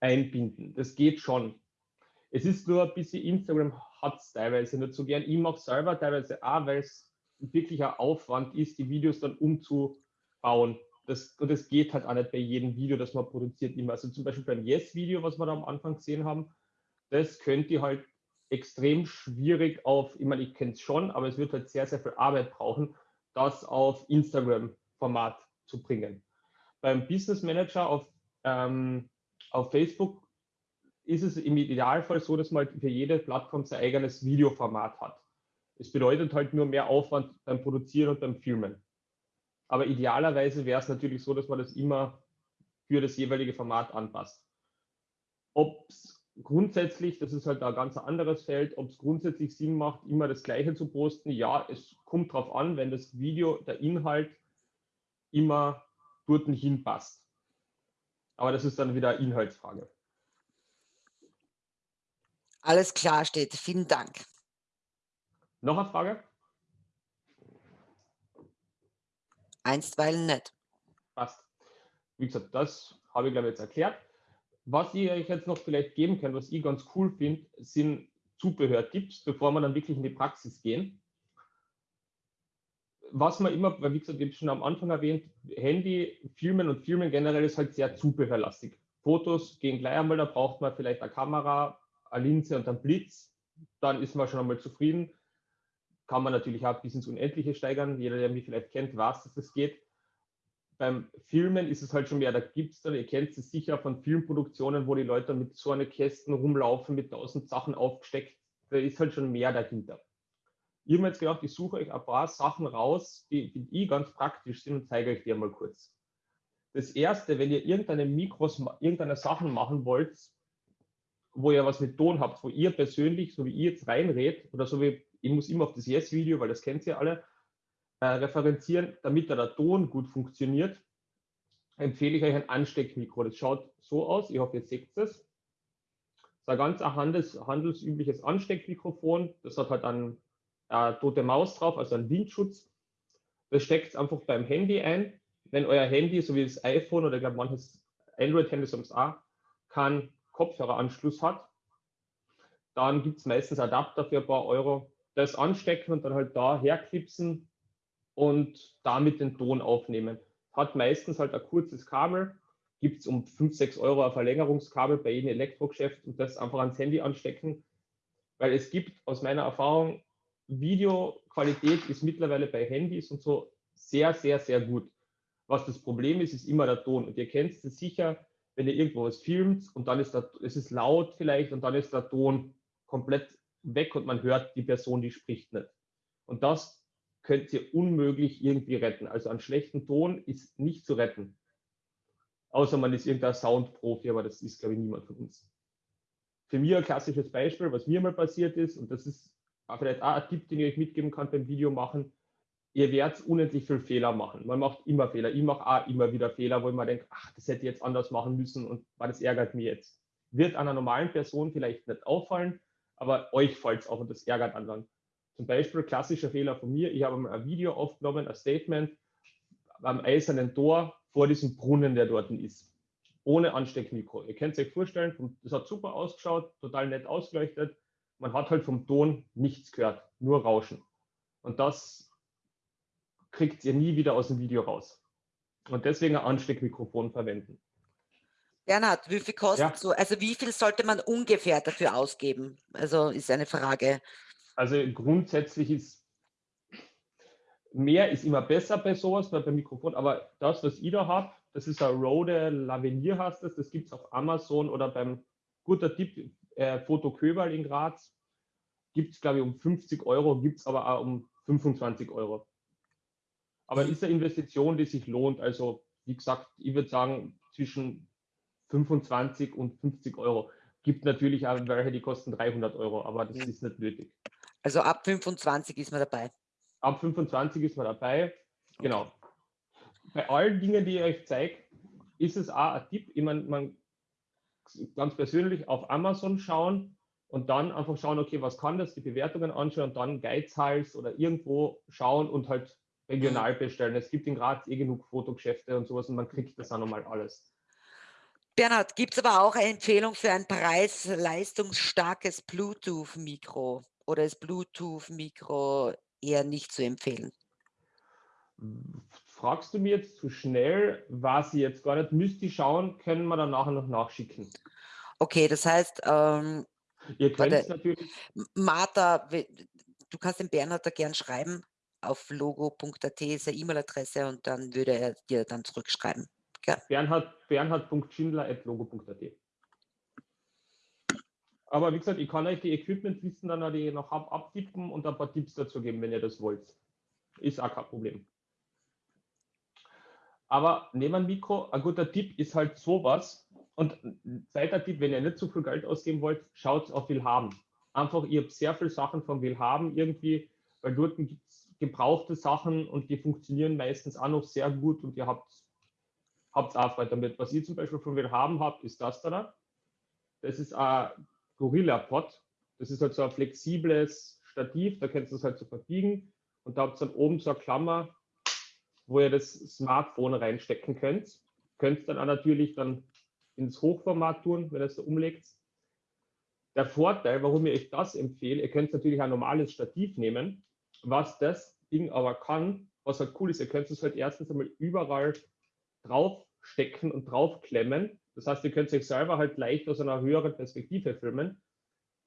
einbinden. Das geht schon. Es ist nur ein bisschen, Instagram hat es teilweise nicht so gern. Ich mache selber teilweise auch, weil es wirklich ein Aufwand ist, die Videos dann umzubauen. Das, und das geht halt auch nicht bei jedem Video, das man produziert immer. Also zum Beispiel beim Yes-Video, was wir da am Anfang gesehen haben, das könnt ihr halt extrem schwierig auf, ich meine, ich kenne es schon, aber es wird halt sehr, sehr viel Arbeit brauchen, das auf Instagram-Format zu bringen. Beim Business Manager auf, ähm, auf Facebook ist es im Idealfall so, dass man halt für jede Plattform sein eigenes Videoformat hat. Es bedeutet halt nur mehr Aufwand beim Produzieren und beim Filmen. Aber idealerweise wäre es natürlich so, dass man das immer für das jeweilige Format anpasst. Ob es grundsätzlich, das ist halt ein ganz anderes Feld, ob es grundsätzlich Sinn macht, immer das Gleiche zu posten. Ja, es kommt darauf an, wenn das Video, der Inhalt immer dort hinpasst. Aber das ist dann wieder eine Inhaltsfrage. Alles klar steht. Vielen Dank. Noch eine Frage? Einstweilen nicht. Passt. Wie gesagt, das habe ich glaube ich jetzt erklärt. Was ich euch jetzt noch vielleicht geben kann, was ich ganz cool finde, sind Zubehörtipps, bevor wir dann wirklich in die Praxis gehen. Was man immer, weil wie gesagt, ich habe schon am Anfang erwähnt, Handy, Filmen und Filmen generell ist halt sehr zubehörlastig. Fotos gehen gleich einmal, da braucht man vielleicht eine Kamera, eine Linse und einen Blitz, dann ist man schon einmal zufrieden. Kann man natürlich auch bis ins Unendliche steigern. Jeder, der mich vielleicht kennt, weiß, dass das geht. Beim Filmen ist es halt schon mehr, da gibt es dann, ihr kennt es sicher von Filmproduktionen, wo die Leute mit so einer Kästen rumlaufen, mit tausend Sachen aufgesteckt. Da ist halt schon mehr dahinter. Ich habe mir jetzt gedacht, ich suche euch ein paar Sachen raus, die, die ich ganz praktisch sind und zeige euch die mal kurz. Das erste, wenn ihr irgendeine Mikros, irgendeine Sachen machen wollt, wo ihr was mit Ton habt, wo ihr persönlich, so wie ihr jetzt reinredet, oder so wie, ich muss immer auf das Yes-Video, weil das kennt ihr alle, äh, referenzieren, damit da der Ton gut funktioniert, empfehle ich euch ein Ansteckmikro. Das schaut so aus, ich hoffe, ihr seht es. Das ist ein ganz handels, handelsübliches Ansteckmikrofon. Das hat halt eine äh, tote Maus drauf, also einen Windschutz. Das steckt einfach beim Handy ein. Wenn euer Handy, so wie das iPhone oder ich glaube manches Android-Handy sonst auch, keinen Kopfhöreranschluss hat, dann gibt es meistens Adapter für ein paar Euro. Das anstecken und dann halt da herklipsen und damit den Ton aufnehmen. Hat meistens halt ein kurzes Kabel, gibt es um 5, 6 Euro ein Verlängerungskabel bei jedem Elektrogeschäft und das einfach ans Handy anstecken. Weil es gibt aus meiner Erfahrung, Videoqualität ist mittlerweile bei Handys und so sehr, sehr, sehr gut. Was das Problem ist, ist immer der Ton. Und ihr kennt es sicher, wenn ihr irgendwo was filmt und dann ist der, es ist laut vielleicht und dann ist der Ton komplett weg und man hört die Person, die spricht nicht. Und das könnt ihr unmöglich irgendwie retten. Also einen schlechten Ton ist nicht zu retten. Außer man ist irgendein Soundprofi, aber das ist, glaube ich, niemand von uns. Für mich ein klassisches Beispiel, was mir mal passiert ist, und das ist vielleicht auch ein Tipp, den ich euch mitgeben kann beim Video machen, ihr werdet unendlich viel Fehler machen. Man macht immer Fehler. Ich mache auch immer wieder Fehler, wo ich mir denke, ach, das hätte ich jetzt anders machen müssen und das ärgert mich jetzt. Wird einer normalen Person vielleicht nicht auffallen, aber euch fällt es auf und das ärgert anderen. Zum Beispiel klassischer Fehler von mir, ich habe mal ein Video aufgenommen, ein Statement am eisernen Tor vor diesem Brunnen, der dort ist. Ohne Ansteckmikro. Ihr könnt es euch vorstellen, das hat super ausgeschaut, total nett ausgeleuchtet. Man hat halt vom Ton nichts gehört, nur Rauschen. Und das kriegt ihr nie wieder aus dem Video raus. Und deswegen ein Ansteckmikrofon verwenden. Bernhard, wie viel kostet ja. so? Also wie viel sollte man ungefähr dafür ausgeben? Also ist eine Frage. Also grundsätzlich ist mehr ist immer besser bei sowas, bei, beim Mikrofon, aber das, was ich da habe, das ist ein Rode Lavenier heißt das, das gibt es auf Amazon oder beim guter Tipp, äh, Foto Köberl in Graz, gibt es glaube ich um 50 Euro, gibt es aber auch um 25 Euro. Aber ist eine Investition, die sich lohnt. Also wie gesagt, ich würde sagen zwischen 25 und 50 Euro. Gibt natürlich auch welche, die kosten 300 Euro, aber das ist nicht nötig. Also ab 25 ist man dabei. Ab 25 ist man dabei, genau. Bei allen Dingen, die ich euch zeige, ist es auch ein Tipp, ich meine, man ganz persönlich auf Amazon schauen und dann einfach schauen, okay, was kann das, die Bewertungen anschauen und dann Geizhals oder irgendwo schauen und halt regional mhm. bestellen. Es gibt in Graz eh genug Fotogeschäfte und sowas und man kriegt das auch nochmal alles. Bernhard, gibt es aber auch eine Empfehlung für ein preis-leistungsstarkes Bluetooth-Mikro? Oder ist Bluetooth-Mikro eher nicht zu empfehlen? Fragst du mir jetzt zu schnell, was ich jetzt gar nicht müsste schauen, können wir dann nachher noch nachschicken. Okay, das heißt, ähm, ihr könnt natürlich. Martha, du kannst den Bernhard da gern schreiben. Auf logo.at ist eine E-Mail-Adresse und dann würde er dir dann zurückschreiben. Ja. Bernhard, bernhard.schindler.logo.at. Aber wie gesagt, ich kann euch die Equipment-Listen dann die noch ab, abtippen und ein paar Tipps dazu geben, wenn ihr das wollt. Ist auch kein Problem. Aber neben Mikro, ein guter Tipp ist halt sowas. Und zweiter Tipp, wenn ihr nicht so viel Geld ausgeben wollt, schaut auf Willhaben. Einfach, ihr habt sehr viele Sachen von Willhaben irgendwie, weil dort gibt es gebrauchte Sachen und die funktionieren meistens auch noch sehr gut und ihr habt habt auch Freude damit. Was ich zum Beispiel von mir haben habt, ist das da. Das ist ein Gorilla Pod. Das ist halt so ein flexibles Stativ, da könnt ihr es halt so verbiegen und da habt ihr dann oben so eine Klammer, wo ihr das Smartphone reinstecken könnt. Könnt dann auch natürlich dann ins Hochformat tun, wenn ihr es da umlegt. Der Vorteil, warum ich euch das empfehle, ihr könnt natürlich ein normales Stativ nehmen. Was das Ding aber kann, was halt cool ist, ihr könnt es halt erstens einmal überall draufstecken und draufklemmen. Das heißt, ihr könnt euch selber halt leicht aus einer höheren Perspektive filmen.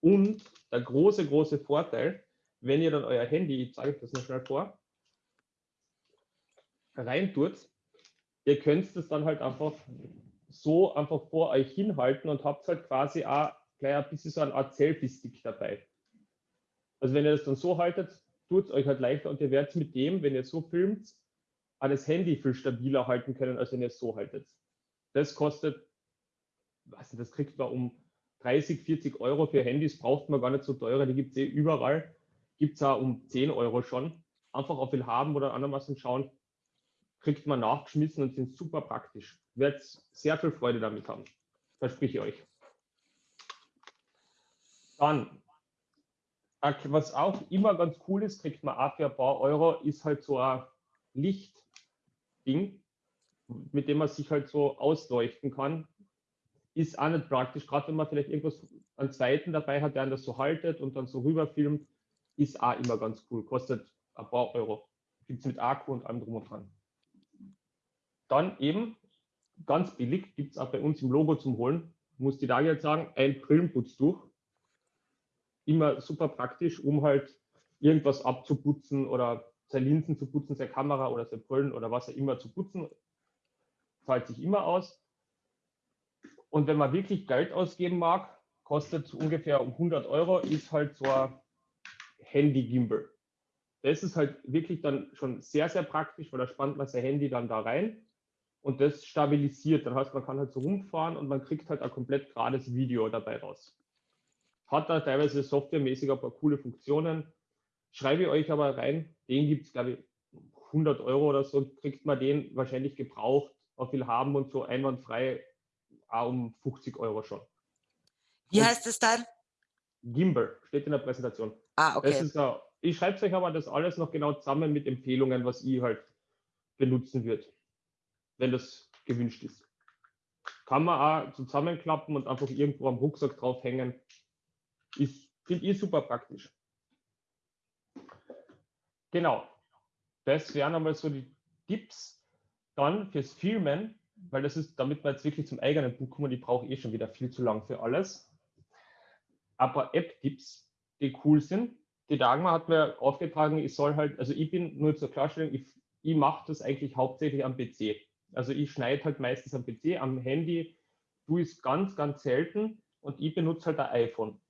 Und der große, große Vorteil, wenn ihr dann euer Handy, ich zeige euch das noch schnell vor, reintut, ihr könnt es dann halt einfach so einfach vor euch hinhalten und habt halt quasi auch gleich ein bisschen so eine Art Selfie-Stick dabei. Also wenn ihr das dann so haltet, tut es euch halt leichter und ihr werdet mit dem, wenn ihr so filmt, auch das Handy viel stabiler halten können, als wenn ihr es so haltet. Das kostet, was das kriegt man um 30, 40 Euro für Handys, braucht man gar nicht so teure, die gibt es eh überall. Gibt es auch um 10 Euro schon. Einfach auf will haben oder andermaßen schauen, kriegt man nachgeschmissen und sind super praktisch. Werdet sehr viel Freude damit haben. Verspreche ich euch. Dann, was auch immer ganz cool ist, kriegt man auch für ein paar Euro, ist halt so ein Lichtding, mit dem man sich halt so ausleuchten kann. Ist auch nicht praktisch, gerade wenn man vielleicht irgendwas, einen zweiten dabei hat, der das so haltet und dann so rüberfilmt, ist auch immer ganz cool. Kostet ein paar Euro. Gibt es mit Akku und allem drum und dran. Dann eben, ganz billig, gibt es auch bei uns im Logo zum Holen, muss die Dagi jetzt sagen, ein Brillenputztuch immer super praktisch, um halt irgendwas abzuputzen oder seine Linsen zu putzen, seine Kamera oder seine Brillen oder was er immer zu putzen. Zahlt sich immer aus. Und wenn man wirklich Geld ausgeben mag, kostet ungefähr um 100 Euro, ist halt so ein Handy-Gimbal. Das ist halt wirklich dann schon sehr, sehr praktisch, weil da spannt man sein Handy dann da rein und das stabilisiert. Das heißt, man kann halt so rumfahren und man kriegt halt ein komplett gerades Video dabei raus. Hat da teilweise softwaremäßig ein paar coole Funktionen. Schreibe ich euch aber rein, den gibt es, glaube ich, 100 Euro oder so, kriegt man den wahrscheinlich gebraucht, auf viel haben und so einwandfrei auch um 50 Euro schon. Wie und heißt es dann? Gimbal, steht in der Präsentation. Ah, okay. Das a, ich schreibe es euch aber das alles noch genau zusammen mit Empfehlungen, was ich halt benutzen wird, wenn das gewünscht ist. Kann man auch zusammenklappen und einfach irgendwo am Rucksack draufhängen. Ist, finde ich super praktisch. Genau. Das wären einmal so die Tipps. Dann fürs Filmen, weil das ist, damit wir jetzt wirklich zum eigenen Buch kommen, die brauche ich eh schon wieder viel zu lang für alles. Aber App-Tipps, die cool sind. Die Dagmar hat mir aufgetragen, ich soll halt, also ich bin nur zur Klarstellung, ich, ich mache das eigentlich hauptsächlich am PC. Also ich schneide halt meistens am PC, am Handy ich es ganz, ganz selten und ich benutze halt ein iPhone.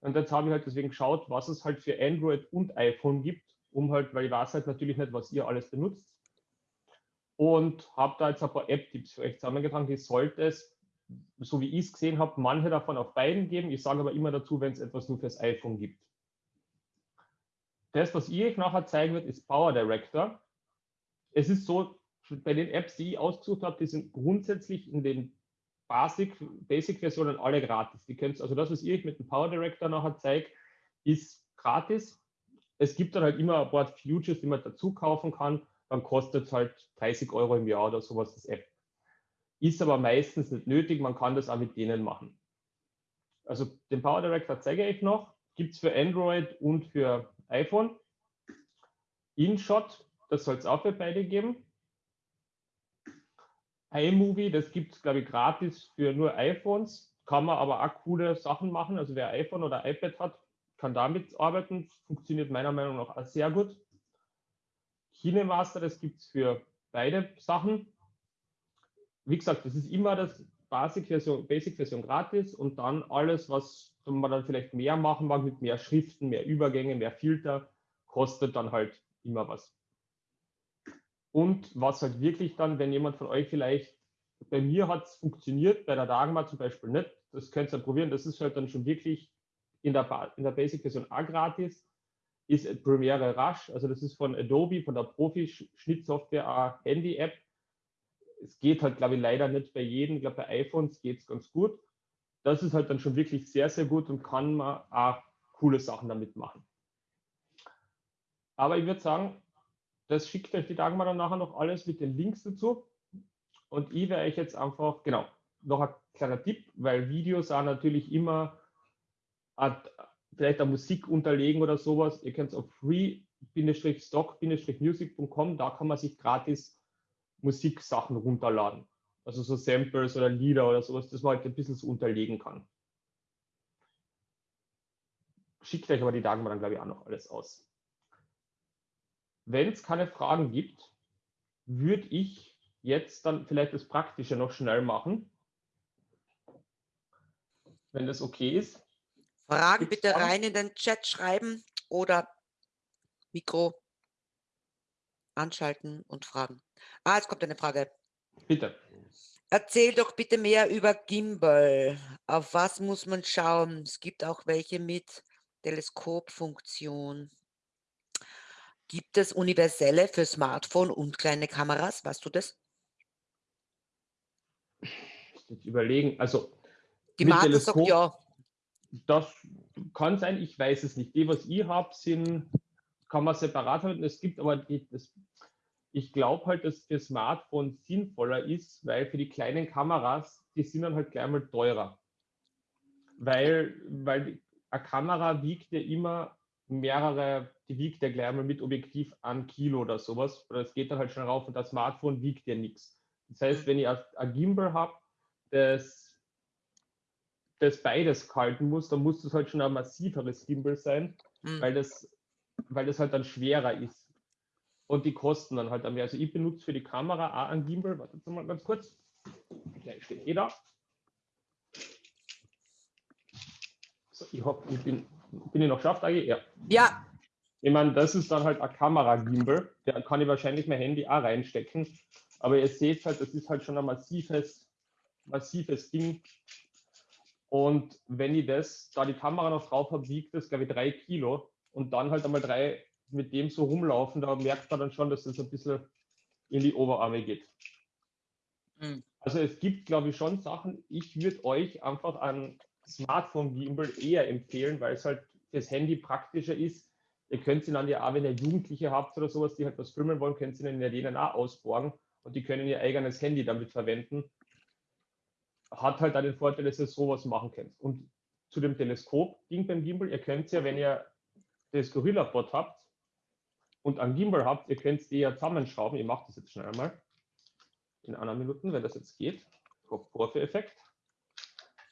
Und jetzt habe ich halt deswegen geschaut, was es halt für Android und iPhone gibt, um halt, weil ich weiß halt natürlich nicht, was ihr alles benutzt. Und habe da jetzt ein paar App-Tipps für euch zusammengetragen, die sollte es, so wie ich es gesehen habe, manche davon auf beiden geben. Ich sage aber immer dazu, wenn es etwas nur fürs iPhone gibt. Das, was ich euch nachher zeigen wird, ist Power Director. Es ist so, bei den Apps, die ich ausgesucht habe, die sind grundsätzlich in den Basic-Versionen Basic alle gratis. Die könnt, also das, was ich mit dem Power Director nachher zeige, ist gratis. Es gibt dann halt immer ein paar Futures, die man dazu kaufen kann. Dann kostet es halt 30 Euro im Jahr oder sowas das App. Ist aber meistens nicht nötig, man kann das auch mit denen machen. Also den Power Director zeige ich noch. Gibt es für Android und für iPhone. InShot, das soll es auch für beide geben iMovie, das gibt es, glaube ich, gratis für nur iPhones. Kann man aber auch coole Sachen machen. Also wer iPhone oder iPad hat, kann damit arbeiten. Funktioniert meiner Meinung nach auch sehr gut. KineMaster, das gibt es für beide Sachen. Wie gesagt, das ist immer das Basic-Version Basic -Version gratis und dann alles, was man dann vielleicht mehr machen mag, mit mehr Schriften, mehr Übergänge, mehr Filter, kostet dann halt immer was. Und was halt wirklich dann, wenn jemand von euch vielleicht, bei mir hat es funktioniert, bei der Dagmar zum Beispiel nicht, das könnt ihr probieren, das ist halt dann schon wirklich in der, in der Basic-Version auch gratis, ist Premiere Rush, also das ist von Adobe, von der Profi-Schnittsoftware, Handy-App. es geht halt, glaube ich, leider nicht bei jedem. Ich glaube, bei iPhones geht es ganz gut. Das ist halt dann schon wirklich sehr, sehr gut und kann man auch coole Sachen damit machen. Aber ich würde sagen, das schickt euch die Dagmar dann nachher noch alles mit den Links dazu. Und ich werde euch jetzt einfach, genau, noch ein kleiner Tipp, weil Videos auch natürlich immer vielleicht eine Musik unterlegen oder sowas. Ihr könnt es auf free-stock-music.com, da kann man sich gratis Musiksachen runterladen. Also so Samples oder Lieder oder sowas, das man halt ein bisschen so unterlegen kann. Schickt euch aber die Dagmar dann, glaube ich, auch noch alles aus. Wenn es keine Fragen gibt, würde ich jetzt dann vielleicht das Praktische noch schnell machen. Wenn das okay ist. Fragen bitte rein in den Chat schreiben oder Mikro anschalten und fragen. Ah, jetzt kommt eine Frage. Bitte. Erzähl doch bitte mehr über Gimbal. Auf was muss man schauen? Es gibt auch welche mit Teleskopfunktion. Gibt es universelle für Smartphone und kleine Kameras? Weißt du das? Ich überlegen. Also die Marke sagt ja. Das kann sein, ich weiß es nicht. Die, was ich habe, sind, kann man separat halten. Es gibt aber, die, das, ich glaube halt, dass für Smartphone sinnvoller ist, weil für die kleinen Kameras, die sind dann halt gleich mal teurer. Weil, weil eine Kamera wiegt ja immer mehrere, die wiegt ja gleich mal mit Objektiv an Kilo oder sowas. Oder es geht dann halt schon rauf und das Smartphone wiegt ja nichts. Das heißt, wenn ich ein Gimbal habe, das das beides halten muss, dann muss das halt schon ein massiveres Gimbal sein, mhm. weil, das, weil das halt dann schwerer ist. Und die kosten dann halt mehr. Also ich benutze für die Kamera auch ein Gimbal. Wartet mal ganz kurz. Gleich steht eh da. So, ich hoffe, ich bin, bin ich noch schafft eigentlich? Ja. Ja. Ich meine, das ist dann halt ein Kamera-Gimbal. Da kann ich wahrscheinlich mein Handy auch reinstecken. Aber ihr seht halt, das ist halt schon ein massives, massives Ding. Und wenn ich das, da die Kamera noch drauf habe, wiegt das, glaube ich, drei Kilo. Und dann halt einmal drei mit dem so rumlaufen, da merkt man dann schon, dass das ein bisschen in die Oberarme geht. Mhm. Also es gibt, glaube ich, schon Sachen, ich würde euch einfach ein Smartphone-Gimbal eher empfehlen, weil es halt fürs Handy praktischer ist. Ihr könnt sie dann ja auch, wenn ihr Jugendliche habt oder sowas, die halt was filmen wollen, könnt ihr ihnen ja denen auch ausborgen und die können ihr eigenes Handy damit verwenden hat halt auch den Vorteil, dass ihr sowas machen könnt. Und zu dem Teleskop-Ding beim Gimbal, ihr könnt ja, wenn ihr das Gorilla-Bot habt und ein Gimbal habt, ihr könnt die ja zusammenschrauben. Ich mache das jetzt schnell mal in einer Minute, wenn das jetzt geht. Vorführeffekt.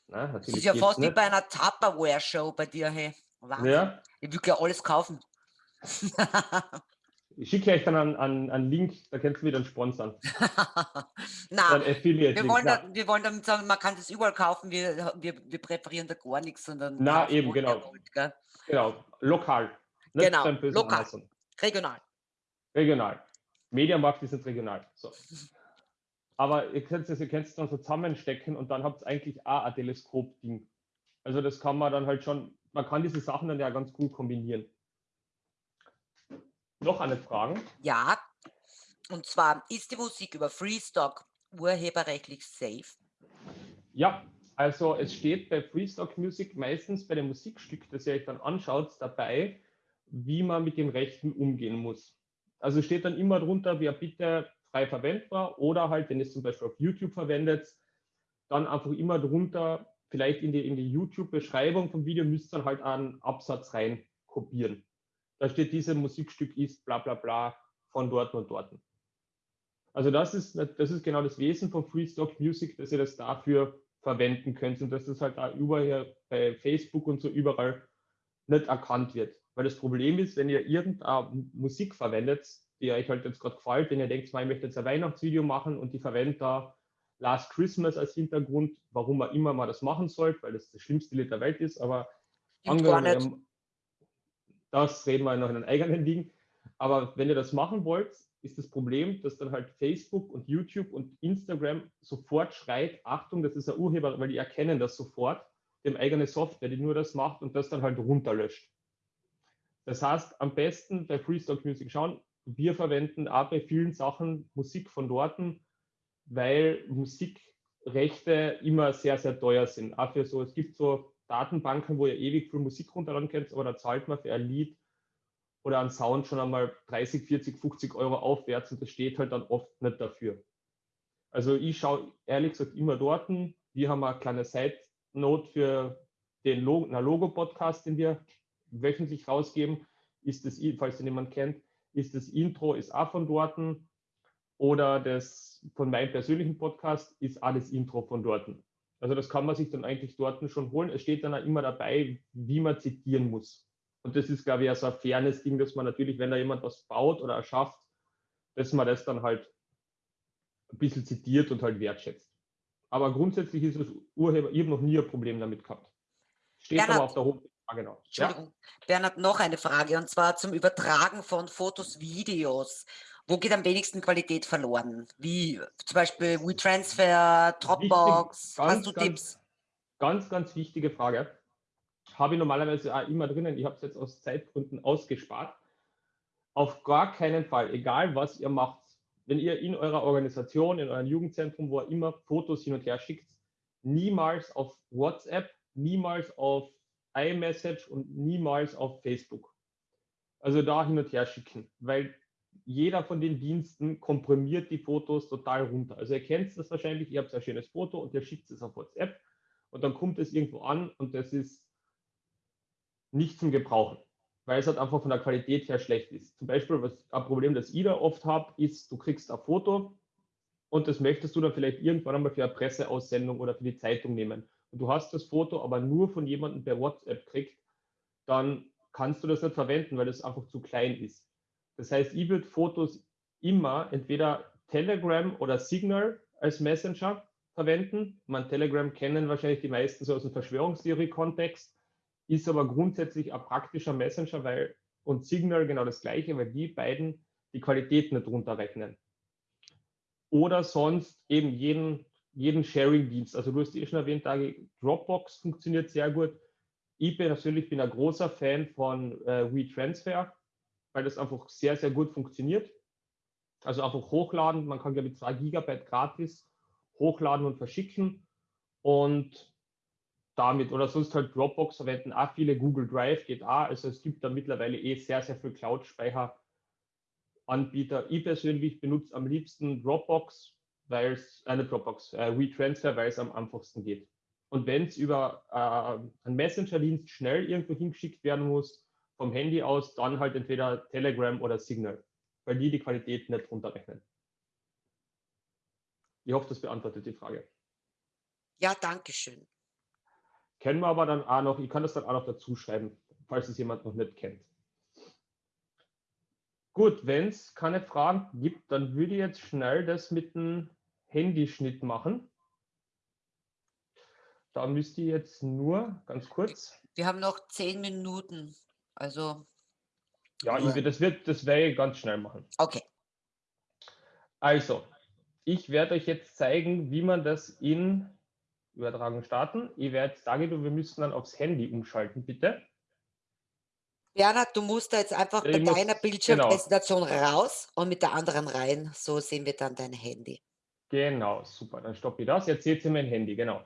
das ist ja fast nicht. wie bei einer Tupperware-Show bei dir, hey. Wahnsinn. Ja. Ich will ja alles kaufen. *laughs* Ich schicke euch dann einen, einen, Link, da könnt ihr wieder sponsern. *laughs* Nein, wir wollen, da, wir wollen damit sagen, man kann das überall kaufen, wir, wir, wir präferieren da gar nichts, sondern. Na, eben, genau. Gold, genau, lokal. Nicht genau, lokal. Amazon. Regional. Regional. Mediamarkt ist jetzt regional. So. *laughs* Aber ihr könnt es ihr könnt's dann so zusammenstecken und dann habt ihr eigentlich auch ein Teleskop-Ding. Also das kann man dann halt schon, man kann diese Sachen dann ja ganz gut kombinieren. Noch eine Frage? Ja, und zwar, ist die Musik über Freestock urheberrechtlich safe? Ja, also es steht bei Freestock Music meistens bei dem Musikstück, das ihr euch dann anschaut, dabei, wie man mit den Rechten umgehen muss. Also steht dann immer drunter, wer bitte frei verwendbar oder halt, wenn ihr es zum Beispiel auf YouTube verwendet, dann einfach immer drunter, vielleicht in die, in die YouTube-Beschreibung vom Video müsst ihr dann halt einen Absatz rein kopieren. Da steht, dieses Musikstück ist bla bla bla von dort und dort. Also das ist, das ist genau das Wesen von Freestock Music, dass ihr das dafür verwenden könnt und dass das halt auch überall bei Facebook und so überall nicht erkannt wird. Weil das Problem ist, wenn ihr irgendeine Musik verwendet, die euch halt jetzt gerade gefällt, wenn ihr denkt, ich möchte jetzt ein Weihnachtsvideo machen und die verwendet da Last Christmas als Hintergrund, warum man immer mal das machen sollte, weil das das schlimmste Lied der Welt ist, aber angenommen, das reden wir noch in einem eigenen Ding. Aber wenn ihr das machen wollt, ist das Problem, dass dann halt Facebook und YouTube und Instagram sofort schreit, Achtung, das ist ein Urheber, weil die erkennen das sofort, dem eigene Software, die nur das macht und das dann halt runterlöscht. Das heißt, am besten bei Freestock Music schauen, wir verwenden auch bei vielen Sachen Musik von dort, weil Musikrechte immer sehr, sehr teuer sind. Auch für so, es gibt so Datenbanken, wo ihr ewig viel Musik runterladen könnt, aber da zahlt man für ein Lied oder einen Sound schon einmal 30, 40, 50 Euro aufwärts und das steht halt dann oft nicht dafür. Also ich schaue ehrlich gesagt immer dort. Wir haben eine kleine Side-Note für den Logo-Podcast, den wir wöchentlich rausgeben. Ist das, falls den jemand kennt, ist das Intro, ist auch von dort. Oder das von meinem persönlichen Podcast ist alles Intro von dort. Also das kann man sich dann eigentlich dort schon holen. Es steht dann auch immer dabei, wie man zitieren muss. Und das ist, glaube ich, so ein fairness Ding, dass man natürlich, wenn da jemand was baut oder erschafft, dass man das dann halt ein bisschen zitiert und halt wertschätzt. Aber grundsätzlich ist es Urheber, ich habe noch nie ein Problem damit gehabt. Steht Bernhard, aber auf der Homepage. Ah, genau. Entschuldigung, ja? Bernhard, noch eine Frage und zwar zum Übertragen von Fotos, Videos. Wo geht am wenigsten Qualität verloren? Wie zum Beispiel WeTransfer, Dropbox? Wichtig, ganz, Hast du ganz, Tipps? Ganz, ganz wichtige Frage habe ich normalerweise auch immer drinnen. Ich habe es jetzt aus Zeitgründen ausgespart. Auf gar keinen Fall, egal was ihr macht, wenn ihr in eurer Organisation, in eurem Jugendzentrum, wo ihr immer Fotos hin und her schickt, niemals auf WhatsApp, niemals auf iMessage und niemals auf Facebook. Also da hin und her schicken, weil jeder von den Diensten komprimiert die Fotos total runter. Also ihr kennt das wahrscheinlich, ihr habt ein schönes Foto und ihr schickt es auf WhatsApp und dann kommt es irgendwo an und das ist nicht zum Gebrauchen, weil es halt einfach von der Qualität her schlecht ist. Zum Beispiel, was ein Problem, das ich da oft habe, ist, du kriegst ein Foto und das möchtest du dann vielleicht irgendwann einmal für eine Presseaussendung oder für die Zeitung nehmen. Und du hast das Foto aber nur von jemandem per WhatsApp kriegt, dann kannst du das nicht verwenden, weil das einfach zu klein ist. Das heißt, ich würde Fotos immer entweder Telegram oder Signal als Messenger verwenden. Man Telegram kennen wahrscheinlich die meisten so aus dem Verschwörungstheorie-Kontext ist aber grundsätzlich ein praktischer Messenger, weil und Signal genau das gleiche, weil die beiden die Qualität nicht runterrechnen. Oder sonst eben jeden, jeden Sharing-Dienst. Also du hast eh schon erwähnt, Dropbox funktioniert sehr gut. Ich persönlich bin ein großer Fan von äh, WeTransfer, weil das einfach sehr, sehr gut funktioniert. Also einfach hochladen. Man kann, glaube ich, zwei Gigabyte gratis hochladen und verschicken. Und damit oder sonst halt Dropbox verwenden auch viele, Google Drive geht auch. Also es gibt da mittlerweile eh sehr, sehr viel Cloud-Speicher-Anbieter. Ich persönlich benutze am liebsten Dropbox, weil es, eine äh, Dropbox, äh, WeTransfer, weil es am einfachsten geht. Und wenn es über äh, einen Messenger-Dienst schnell irgendwo hingeschickt werden muss, vom Handy aus, dann halt entweder Telegram oder Signal, weil die die Qualität nicht runterrechnen. Ich hoffe, das beantwortet die Frage. Ja, danke schön. Kennen wir aber dann auch noch, ich kann das dann auch noch dazu schreiben, falls es jemand noch nicht kennt. Gut, wenn es keine Fragen gibt, dann würde ich jetzt schnell das mit dem Handyschnitt machen. Da müsste ich jetzt nur ganz kurz. Wir haben noch zehn Minuten. Also. Ja, ich, das, wird, das werde ich ganz schnell machen. Okay. Also, ich werde euch jetzt zeigen, wie man das in Übertragung starten. Ich werde sagen, wir müssen dann aufs Handy umschalten, bitte. Bernhard, du musst da jetzt einfach ich bei muss, deiner Bildschirmpräsentation genau. raus und mit der anderen rein. So sehen wir dann dein Handy. Genau, super. Dann stoppe ich das. Jetzt seht ihr mein Handy, genau.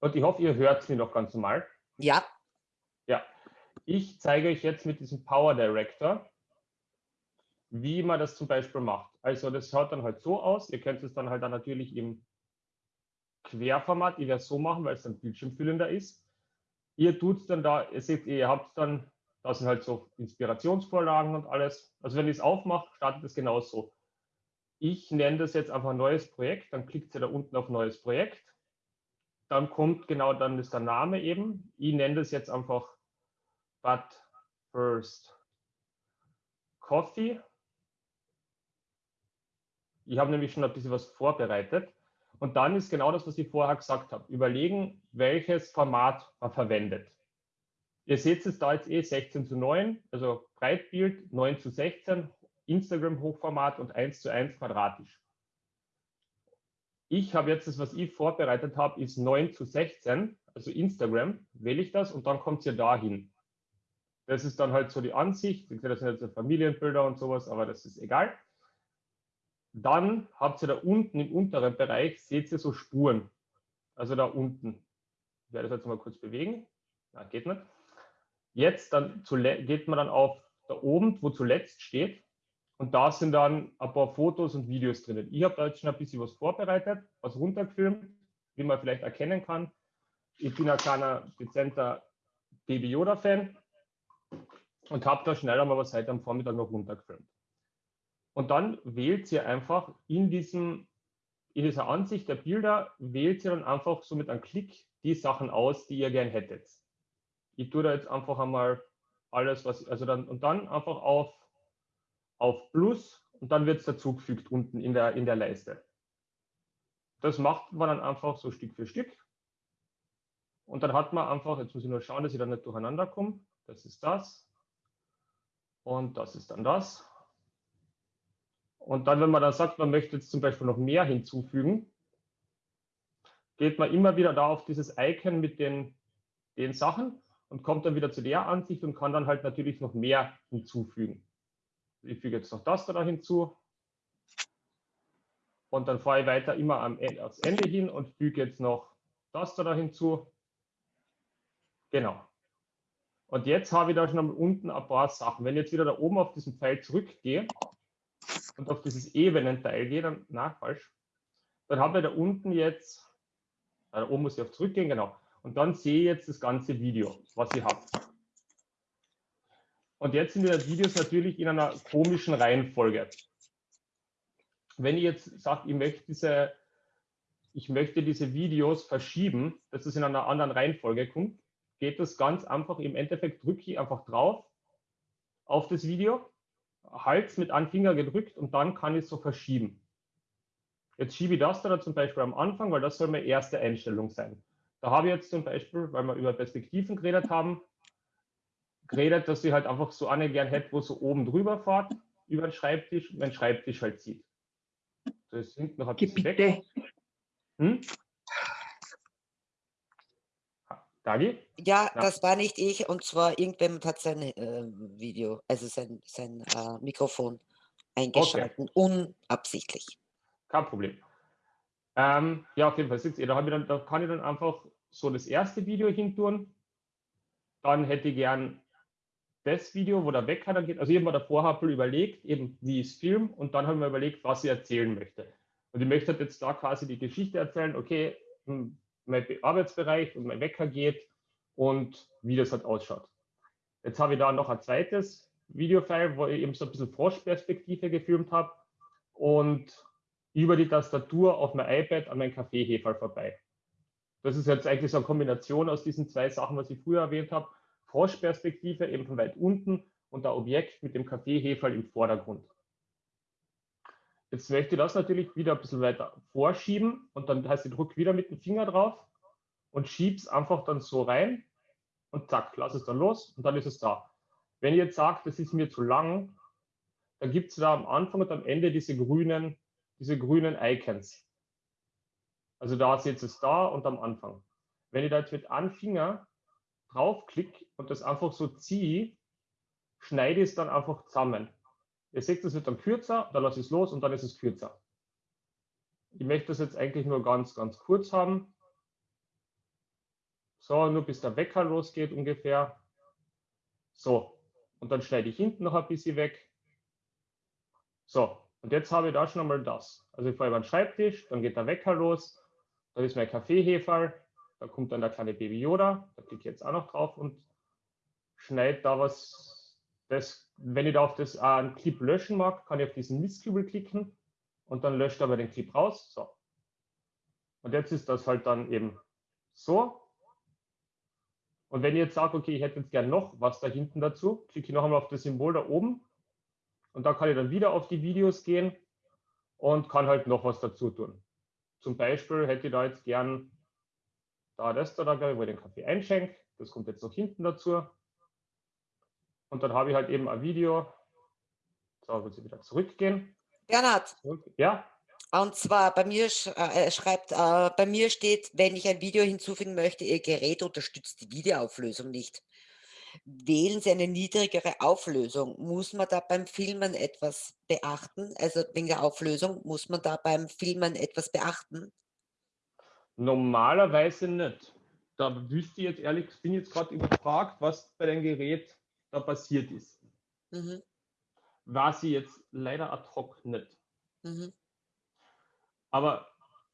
Und ich hoffe, ihr hört es mir noch ganz normal. Ja. Ich zeige euch jetzt mit diesem Power Director, wie man das zum Beispiel macht. Also das schaut dann halt so aus. Ihr könnt es dann halt dann natürlich im Querformat. Ich werde es so machen, weil es dann bildschirmfüllender ist. Ihr tut dann da, ihr seht, ihr habt dann, das sind halt so Inspirationsvorlagen und alles. Also wenn ich es aufmache, startet es genauso. Ich nenne das jetzt einfach neues Projekt, dann klickt ihr da unten auf neues Projekt. Dann kommt genau, dann ist der Name eben. Ich nenne das jetzt einfach But First Coffee. Ich habe nämlich schon ein bisschen was vorbereitet. Und dann ist genau das, was ich vorher gesagt habe. Überlegen, welches Format man verwendet. Ihr seht es da jetzt eh 16 zu 9, also Breitbild 9 zu 16, Instagram Hochformat und 1 zu 1 quadratisch. Ich habe jetzt das, was ich vorbereitet habe, ist 9 zu 16, also Instagram, wähle ich das und dann kommt es ja dahin. Das ist dann halt so die Ansicht. Das sind jetzt Familienbilder und sowas, aber das ist egal. Dann habt ihr da unten im unteren Bereich, seht ihr so Spuren. Also da unten. Ich werde das jetzt mal kurz bewegen. Ja, geht nicht. Jetzt dann geht man dann auf da oben, wo zuletzt steht. Und da sind dann ein paar Fotos und Videos drinnen. Ich habe da jetzt schon ein bisschen was vorbereitet, was runtergefilmt, wie man vielleicht erkennen kann. Ich bin ein kleiner, dezenter Baby Yoda-Fan und habe da schnell einmal was heute am Vormittag noch runtergefilmt. Und dann wählt ihr einfach in, diesem, in dieser Ansicht der Bilder, wählt ihr dann einfach so mit einem Klick die Sachen aus, die ihr gern hättet. Ich tue da jetzt einfach einmal alles, was, also dann, und dann einfach auf, auf Plus und dann wird es dazugefügt unten in der, in der Leiste. Das macht man dann einfach so Stück für Stück. Und dann hat man einfach, jetzt muss ich nur schauen, dass ich da nicht durcheinander komme. Das ist das. Und das ist dann das. Und dann, wenn man dann sagt, man möchte jetzt zum Beispiel noch mehr hinzufügen, geht man immer wieder da auf dieses Icon mit den, den Sachen und kommt dann wieder zu der Ansicht und kann dann halt natürlich noch mehr hinzufügen. Ich füge jetzt noch das da hinzu. Und dann fahre ich weiter immer am Ende, aufs Ende hin und füge jetzt noch das da hinzu. Genau. Und jetzt habe ich da schon unten ein paar Sachen. Wenn ich jetzt wieder da oben auf diesen Pfeil zurückgehe und auf dieses Ebenenteil gehe, dann, na, falsch, dann habe ich da unten jetzt, da oben muss ich auf zurückgehen, genau. Und dann sehe ich jetzt das ganze Video, was ihr habt. Und jetzt sind die Videos natürlich in einer komischen Reihenfolge. Wenn ich jetzt sage, ich möchte diese, ich möchte diese Videos verschieben, dass es in einer anderen Reihenfolge kommt, geht das ganz einfach. Im Endeffekt drücke ich einfach drauf auf das Video, Hals mit einem Finger gedrückt und dann kann ich es so verschieben. Jetzt schiebe ich das da zum Beispiel am Anfang, weil das soll meine erste Einstellung sein. Da habe ich jetzt zum Beispiel, weil wir über Perspektiven geredet haben, geredet, dass ich halt einfach so eine gern hätte, wo so oben drüber fährt, über den Schreibtisch, meinen Schreibtisch halt sieht. Das hinten noch ein bisschen weg. Hm? Dagi? Ja, ja, das war nicht ich und zwar irgendjemand hat sein äh, Video, also sein, sein äh, Mikrofon eingeschalten, okay. unabsichtlich. Kein Problem. Ähm, ja, auf jeden Fall sitzt ihr. Da, dann, da kann ich dann einfach so das erste Video hin tun. Dann hätte ich gern das Video, wo der Wecker dann geht. Also ich habe mir davor ein überlegt, eben wie ich es film und dann habe ich mir überlegt, was ich erzählen möchte. Und ich möchte jetzt da quasi die Geschichte erzählen, okay, hm, mein Arbeitsbereich und mein Wecker geht und wie das halt ausschaut. Jetzt habe ich da noch ein zweites Videofile, wo ich eben so ein bisschen Froschperspektive gefilmt habe und über die Tastatur auf mein iPad an meinen Kaffeehefer vorbei. Das ist jetzt eigentlich so eine Kombination aus diesen zwei Sachen, was ich früher erwähnt habe. Froschperspektive eben von weit unten und der Objekt mit dem Kaffeehefer im Vordergrund. Jetzt möchte ich das natürlich wieder ein bisschen weiter vorschieben und dann heißt, ich drücke wieder mit dem Finger drauf und schiebe es einfach dann so rein und zack, lass es dann los und dann ist es da. Wenn ihr jetzt sagt, das ist mir zu lang, dann gibt es da am Anfang und am Ende diese grünen, diese grünen Icons. Also da ihr es da und am Anfang. Wenn ich da jetzt mit einem Finger draufklicke und das einfach so ziehe, schneide ich es dann einfach zusammen. Ihr seht, es wird dann kürzer, dann lasse ich es los und dann ist es kürzer. Ich möchte das jetzt eigentlich nur ganz, ganz kurz haben. So, nur bis der Wecker losgeht ungefähr. So, und dann schneide ich hinten noch ein bisschen weg. So, und jetzt habe ich da schon einmal das. Also ich fahre über den Schreibtisch, dann geht der Wecker los, dann ist mein Kaffeeheferl, da kommt dann der kleine Baby Yoda, da klicke ich jetzt auch noch drauf und schneide da was, das wenn ich da auf das äh, einen Clip löschen mag, kann ich auf diesen Mistkübel klicken und dann löscht aber den Clip raus. So. Und jetzt ist das halt dann eben so. Und wenn ich jetzt sage, okay, ich hätte jetzt gern noch was da hinten dazu, klicke ich noch einmal auf das Symbol da oben und da kann ich dann wieder auf die Videos gehen und kann halt noch was dazu tun. Zum Beispiel hätte ich da jetzt gern da das da, wo ich den Kaffee einschenke. Das kommt jetzt noch hinten dazu. Und dann habe ich halt eben ein Video. So, muss ich wieder zurückgehen. Bernhard. Ja. Und zwar bei mir äh, schreibt, äh, bei mir steht, wenn ich ein Video hinzufügen möchte, Ihr Gerät unterstützt die Videoauflösung nicht. Wählen Sie eine niedrigere Auflösung. Muss man da beim Filmen etwas beachten? Also wegen der Auflösung, muss man da beim Filmen etwas beachten? Normalerweise nicht. Da wüsste ich jetzt ehrlich, bin jetzt gerade überfragt, was bei dem Gerät da passiert ist. Mhm. War sie jetzt leider ad hoc nicht. Mhm. Aber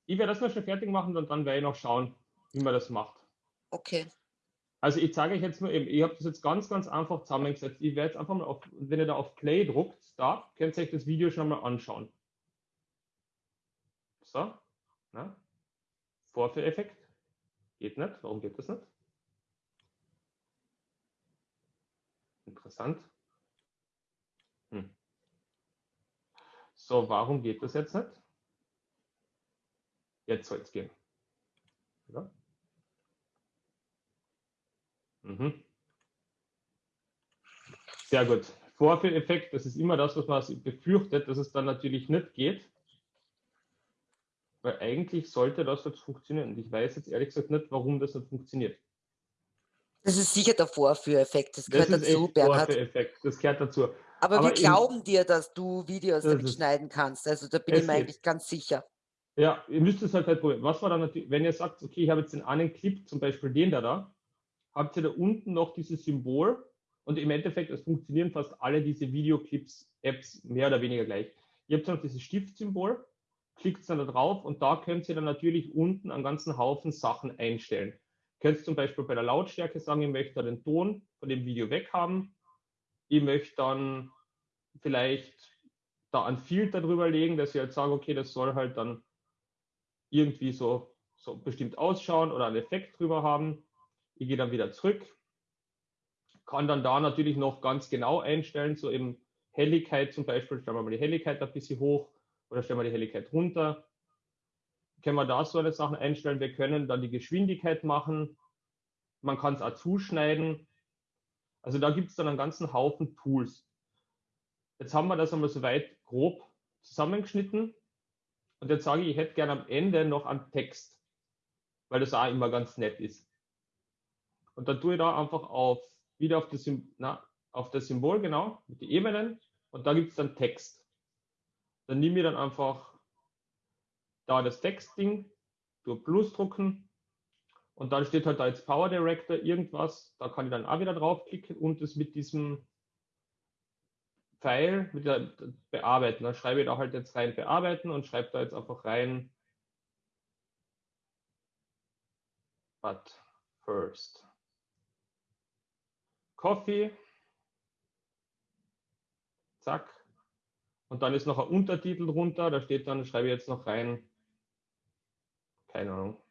ich werde das mal schon fertig machen und dann werde ich noch schauen, wie man das macht. Okay. Also ich zeige euch jetzt nur eben, ich habe das jetzt ganz, ganz einfach zusammengesetzt. Ich werde jetzt einfach mal auf, wenn ihr da auf Play druckt, da, könnt ihr euch das Video schon mal anschauen. So? Vorführeffekt. Geht nicht. Warum geht das nicht? Interessant. Hm. So, warum geht das jetzt nicht? Jetzt soll es gehen. Ja? Mhm. Sehr gut. Vorführeffekt, das ist immer das, was man befürchtet, dass es dann natürlich nicht geht. Weil eigentlich sollte das jetzt funktionieren. Und ich weiß jetzt ehrlich gesagt nicht, warum das nicht funktioniert. Das ist sicher der Vorführeffekt. Das gehört das dazu, Bernhard. Vorführeffekt. Das gehört dazu. Aber, Aber wir glauben dir, dass du Videos damit schneiden kannst. Also da bin ich mir eigentlich ganz sicher. Ja, ihr müsst es halt, halt probieren. Was war dann natürlich, wenn ihr sagt, okay, ich habe jetzt den einen Clip, zum Beispiel den da da, habt ihr da unten noch dieses Symbol und im Endeffekt, es funktionieren fast alle diese Videoclips-Apps mehr oder weniger gleich. Ihr habt noch dieses Stiftsymbol, klickt dann da drauf und da könnt ihr dann natürlich unten einen ganzen Haufen Sachen einstellen. Könnt zum Beispiel bei der Lautstärke sagen, ich möchte den Ton von dem Video weghaben. Ich möchte dann vielleicht da einen Filter drüber legen, dass ich halt sage, okay, das soll halt dann irgendwie so, so bestimmt ausschauen oder einen Effekt drüber haben. Ich gehe dann wieder zurück, kann dann da natürlich noch ganz genau einstellen, so eben Helligkeit zum Beispiel, stellen wir mal die Helligkeit ein bisschen hoch oder stellen wir die Helligkeit runter. Können wir da so eine Sachen einstellen. Wir können dann die Geschwindigkeit machen. Man kann es auch zuschneiden. Also da gibt es dann einen ganzen Haufen Tools. Jetzt haben wir das einmal soweit grob zusammengeschnitten. Und jetzt sage ich, ich hätte gerne am Ende noch einen Text, weil das auch immer ganz nett ist. Und dann tue ich da einfach auf, wieder auf das, na, auf das Symbol, genau, mit den Ebenen. Und da gibt es dann Text. Dann nehme ich dann einfach da das Textding, durch Plus drucken und dann steht halt da jetzt Power Director irgendwas. Da kann ich dann auch wieder draufklicken und es mit diesem Pfeil mit bearbeiten. Dann schreibe ich da halt jetzt rein bearbeiten und schreibe da jetzt einfach rein but first Coffee. Zack. Und dann ist noch ein Untertitel drunter, da steht dann, schreibe ich jetzt noch rein, keine Ahnung,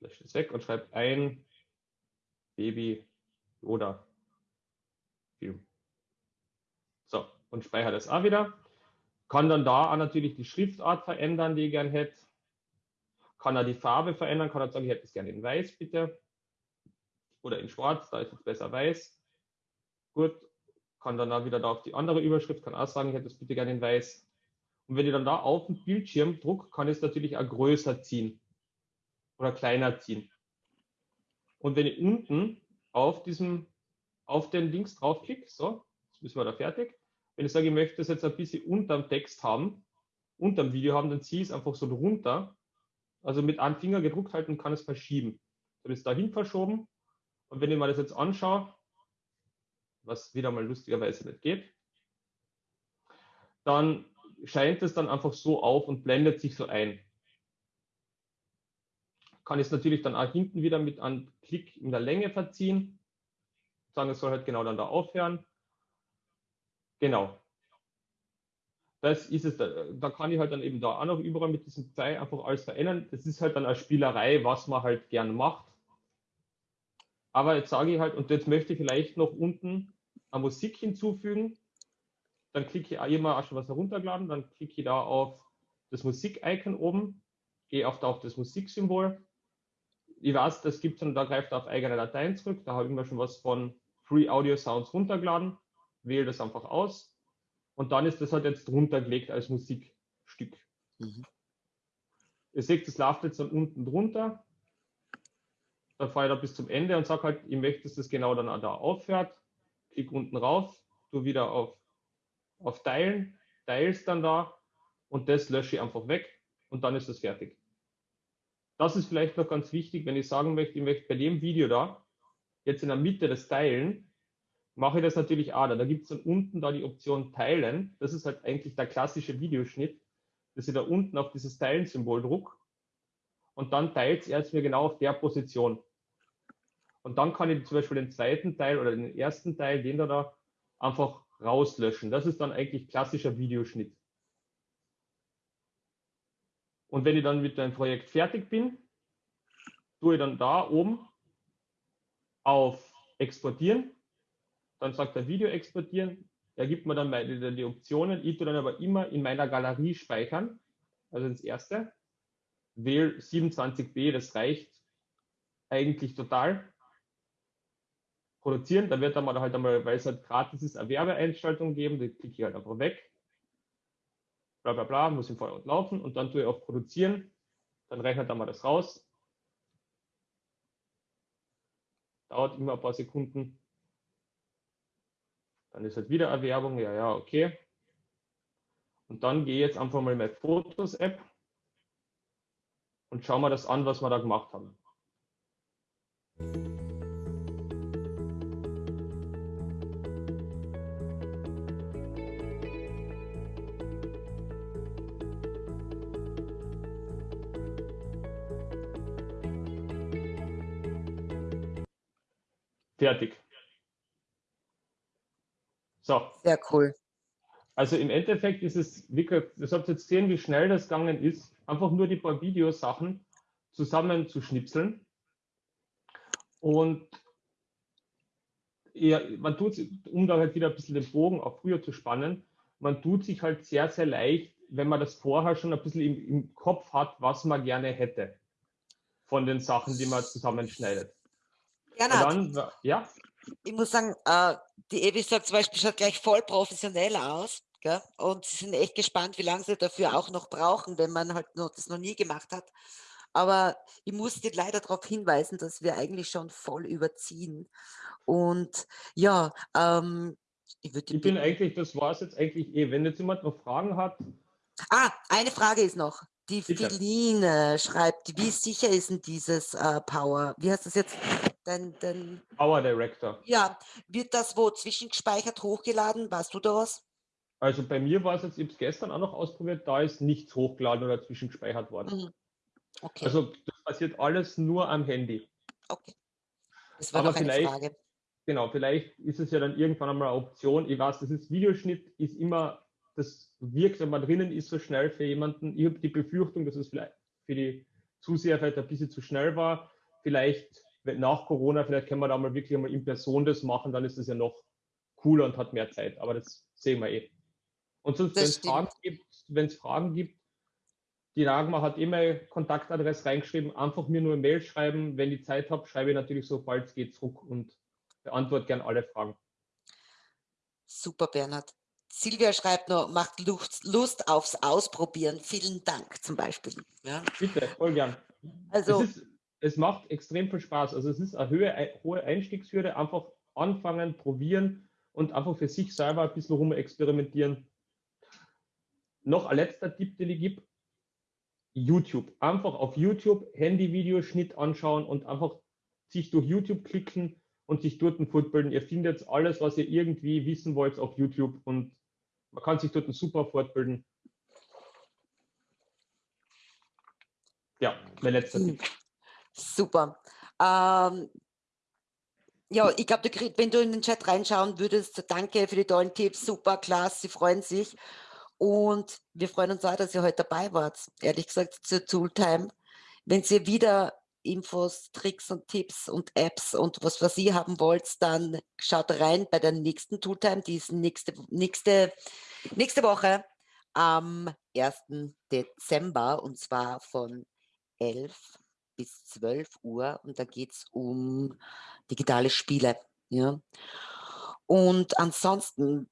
lösche es weg und schreibe ein Baby oder Film. So, und speichere das auch wieder. Kann dann da auch natürlich die Schriftart verändern, die ich gern hätte. Kann er die Farbe verändern, kann er sagen, ich hätte es gerne in weiß, bitte. Oder in schwarz, da ist jetzt besser weiß. Gut, kann dann auch wieder da auf die andere Überschrift, kann auch sagen, ich hätte es bitte gerne in weiß. Und wenn ich dann da auf den Bildschirm druck, kann ich es natürlich auch größer ziehen oder kleiner ziehen. Und wenn ich unten auf diesem, auf den Links draufklicke, so, jetzt müssen wir da fertig. Wenn ich sage, ich möchte das jetzt ein bisschen unterm Text haben, unterm Video haben, dann ziehe ich es einfach so runter. Also mit einem Finger gedruckt halten und kann es verschieben. Dann ist dahin verschoben. Und wenn ich mir das jetzt anschaue, was wieder mal lustigerweise nicht geht, dann scheint es dann einfach so auf und blendet sich so ein. Kann es natürlich dann auch hinten wieder mit einem Klick in der Länge verziehen. Sagen, es soll halt genau dann da aufhören. Genau. Das ist es. Da, da kann ich halt dann eben da auch noch überall mit diesem Pfeil einfach alles verändern. Das ist halt dann eine Spielerei, was man halt gern macht. Aber jetzt sage ich halt, und jetzt möchte ich vielleicht noch unten eine Musik hinzufügen. Dann klicke ich immer auch schon was heruntergeladen, dann klicke ich da auf das Musik-Icon oben, gehe auf, da auf das Musiksymbol. Ich weiß, das gibt es und da greift auf eigene Dateien zurück. Da habe ich mir schon was von Free Audio Sounds runtergeladen, wähle das einfach aus und dann ist das halt jetzt drunter gelegt als Musikstück. Mhm. Ihr seht, das läuft jetzt dann unten drunter dann fahre ich da bis zum Ende und sage halt, ich möchte, dass das genau dann da aufhört. Klick unten rauf, tu wieder auf, auf Teilen, teilst dann da und das lösche ich einfach weg und dann ist das fertig. Das ist vielleicht noch ganz wichtig, wenn ich sagen möchte, ich möchte bei dem Video da, jetzt in der Mitte das Teilen, mache ich das natürlich auch da. Da gibt es dann unten da die Option Teilen. Das ist halt eigentlich der klassische Videoschnitt, dass ich da unten auf dieses Teilen-Symbol druck und dann teilt es mir genau auf der Position. Und dann kann ich zum Beispiel den zweiten Teil oder den ersten Teil, den da, da einfach rauslöschen. Das ist dann eigentlich klassischer Videoschnitt. Und wenn ich dann mit dem Projekt fertig bin, tue ich dann da oben auf Exportieren. Dann sagt er Video exportieren. Er gibt mir dann meine, die Optionen. Ich tue dann aber immer in meiner Galerie speichern. Also das erste. Wähle 27b, das reicht eigentlich total produzieren. Da wird dann mal halt einmal, weil es halt gratis ist, eine Werbeeinschaltung geben, die klicke ich halt einfach weg. Bla bla bla, muss im Vordergrund laufen und dann tue ich auf Produzieren. Dann rechnet er mal das raus. Dauert immer ein paar Sekunden. Dann ist halt wieder Erwerbung, ja, ja, okay. Und dann gehe ich jetzt einfach mal in meine Fotos-App und schaue mir das an, was wir da gemacht haben. Fertig. So. Sehr cool. Also im Endeffekt ist es wirklich, das habt jetzt sehen, wie schnell das gegangen ist, einfach nur die paar Videosachen zusammenzuschnipseln. Und ja, man tut, um da halt wieder ein bisschen den Bogen auch früher zu spannen, man tut sich halt sehr, sehr leicht, wenn man das vorher schon ein bisschen im, im Kopf hat, was man gerne hätte von den Sachen, die man zusammenschneidet. Dann, ja? Ich muss sagen, äh, die Evi sagt zum Beispiel, schaut gleich voll professionell aus. Gell? Und sie sind echt gespannt, wie lange sie dafür auch noch brauchen, wenn man halt noch, das noch nie gemacht hat. Aber ich muss dir leider darauf hinweisen, dass wir eigentlich schon voll überziehen. Und ja, ähm, ich würde. Ich bin eigentlich, das war es jetzt eigentlich eh. Wenn jetzt jemand noch Fragen hat. Ah, eine Frage ist noch. Die Philine schreibt, wie sicher ist denn dieses äh, Power? Wie heißt das jetzt? Dein, dein, Power Director. Ja, wird das wo zwischengespeichert hochgeladen? Weißt du da was? Also bei mir war es jetzt, ich habe es gestern auch noch ausprobiert, da ist nichts hochgeladen oder zwischengespeichert worden. Mhm. Okay. Also das passiert alles nur am Handy. Okay. Das war Aber noch eine Frage. Genau, vielleicht ist es ja dann irgendwann einmal eine Option. Ich weiß, das ist Videoschnitt, ist immer, das wirkt, wenn man drinnen ist, so schnell für jemanden. Ich habe die Befürchtung, dass es vielleicht für die Zuseher vielleicht ein bisschen zu schnell war. Vielleicht nach Corona, vielleicht können wir da mal wirklich einmal in Person das machen, dann ist es ja noch cooler und hat mehr Zeit. Aber das sehen wir eh. Und sonst, wenn es Fragen gibt, wenn es Fragen gibt, die Nagma hat immer Kontaktadresse reingeschrieben, einfach mir nur eine Mail schreiben. Wenn ich Zeit habe, schreibe ich natürlich sobald es geht zurück und beantworte gern alle Fragen. Super, Bernhard. Silvia schreibt noch, macht Lust, Lust aufs Ausprobieren. Vielen Dank zum Beispiel. Ja. Bitte, voll gern. Also, es, ist, es macht extrem viel Spaß. Also es ist eine hohe, hohe Einstiegshürde. Einfach anfangen, probieren und einfach für sich selber ein bisschen rum experimentieren noch ein letzter Tipp, den ich gebe. YouTube. Einfach auf YouTube Handy-Videoschnitt anschauen und einfach sich durch YouTube klicken und sich dort fortbilden. Ihr findet alles, was ihr irgendwie wissen wollt auf YouTube und man kann sich dort super fortbilden. Ja, mein letzter. Tipp. Super. Ähm, ja, ich glaube, wenn du in den Chat reinschauen würdest, danke für die tollen Tipps, super, klasse, sie freuen sich. Und wir freuen uns auch, dass ihr heute dabei wart, ehrlich gesagt, zur Tooltime. Wenn ihr wieder Infos, Tricks und Tipps und Apps und was, was ihr haben wollt, dann schaut rein bei der nächsten Tooltime, die ist nächste, nächste, nächste Woche am 1. Dezember und zwar von 11 bis 12 Uhr und da geht es um digitale Spiele. Ja. Und ansonsten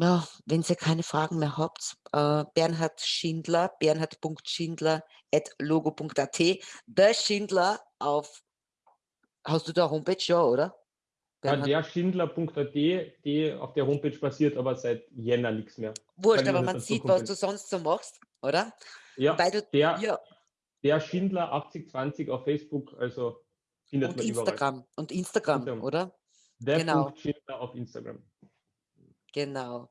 ja, wenn ihr keine Fragen mehr habt, äh, Bernhard Schindler, bernhard.schindler at logo.at, der Schindler auf Hast du da Homepage ja, oder? Ja, Bernhard? derschindler.at, die auf der Homepage passiert aber seit Jänner nichts mehr. Wurscht, aber man sieht, was du sonst so machst, oder? Ja, du, der, ja, der Schindler 8020 auf Facebook, also findet und man überall. Instagram. Und Instagram, Instagram. oder? Der Genau. Schindler auf Instagram. Genau.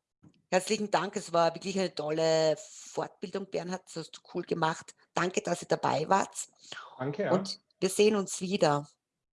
Herzlichen Dank. Es war wirklich eine tolle Fortbildung, Bernhard. Das hast du cool gemacht. Danke, dass ihr dabei wart. Danke, ja. Und wir sehen uns wieder.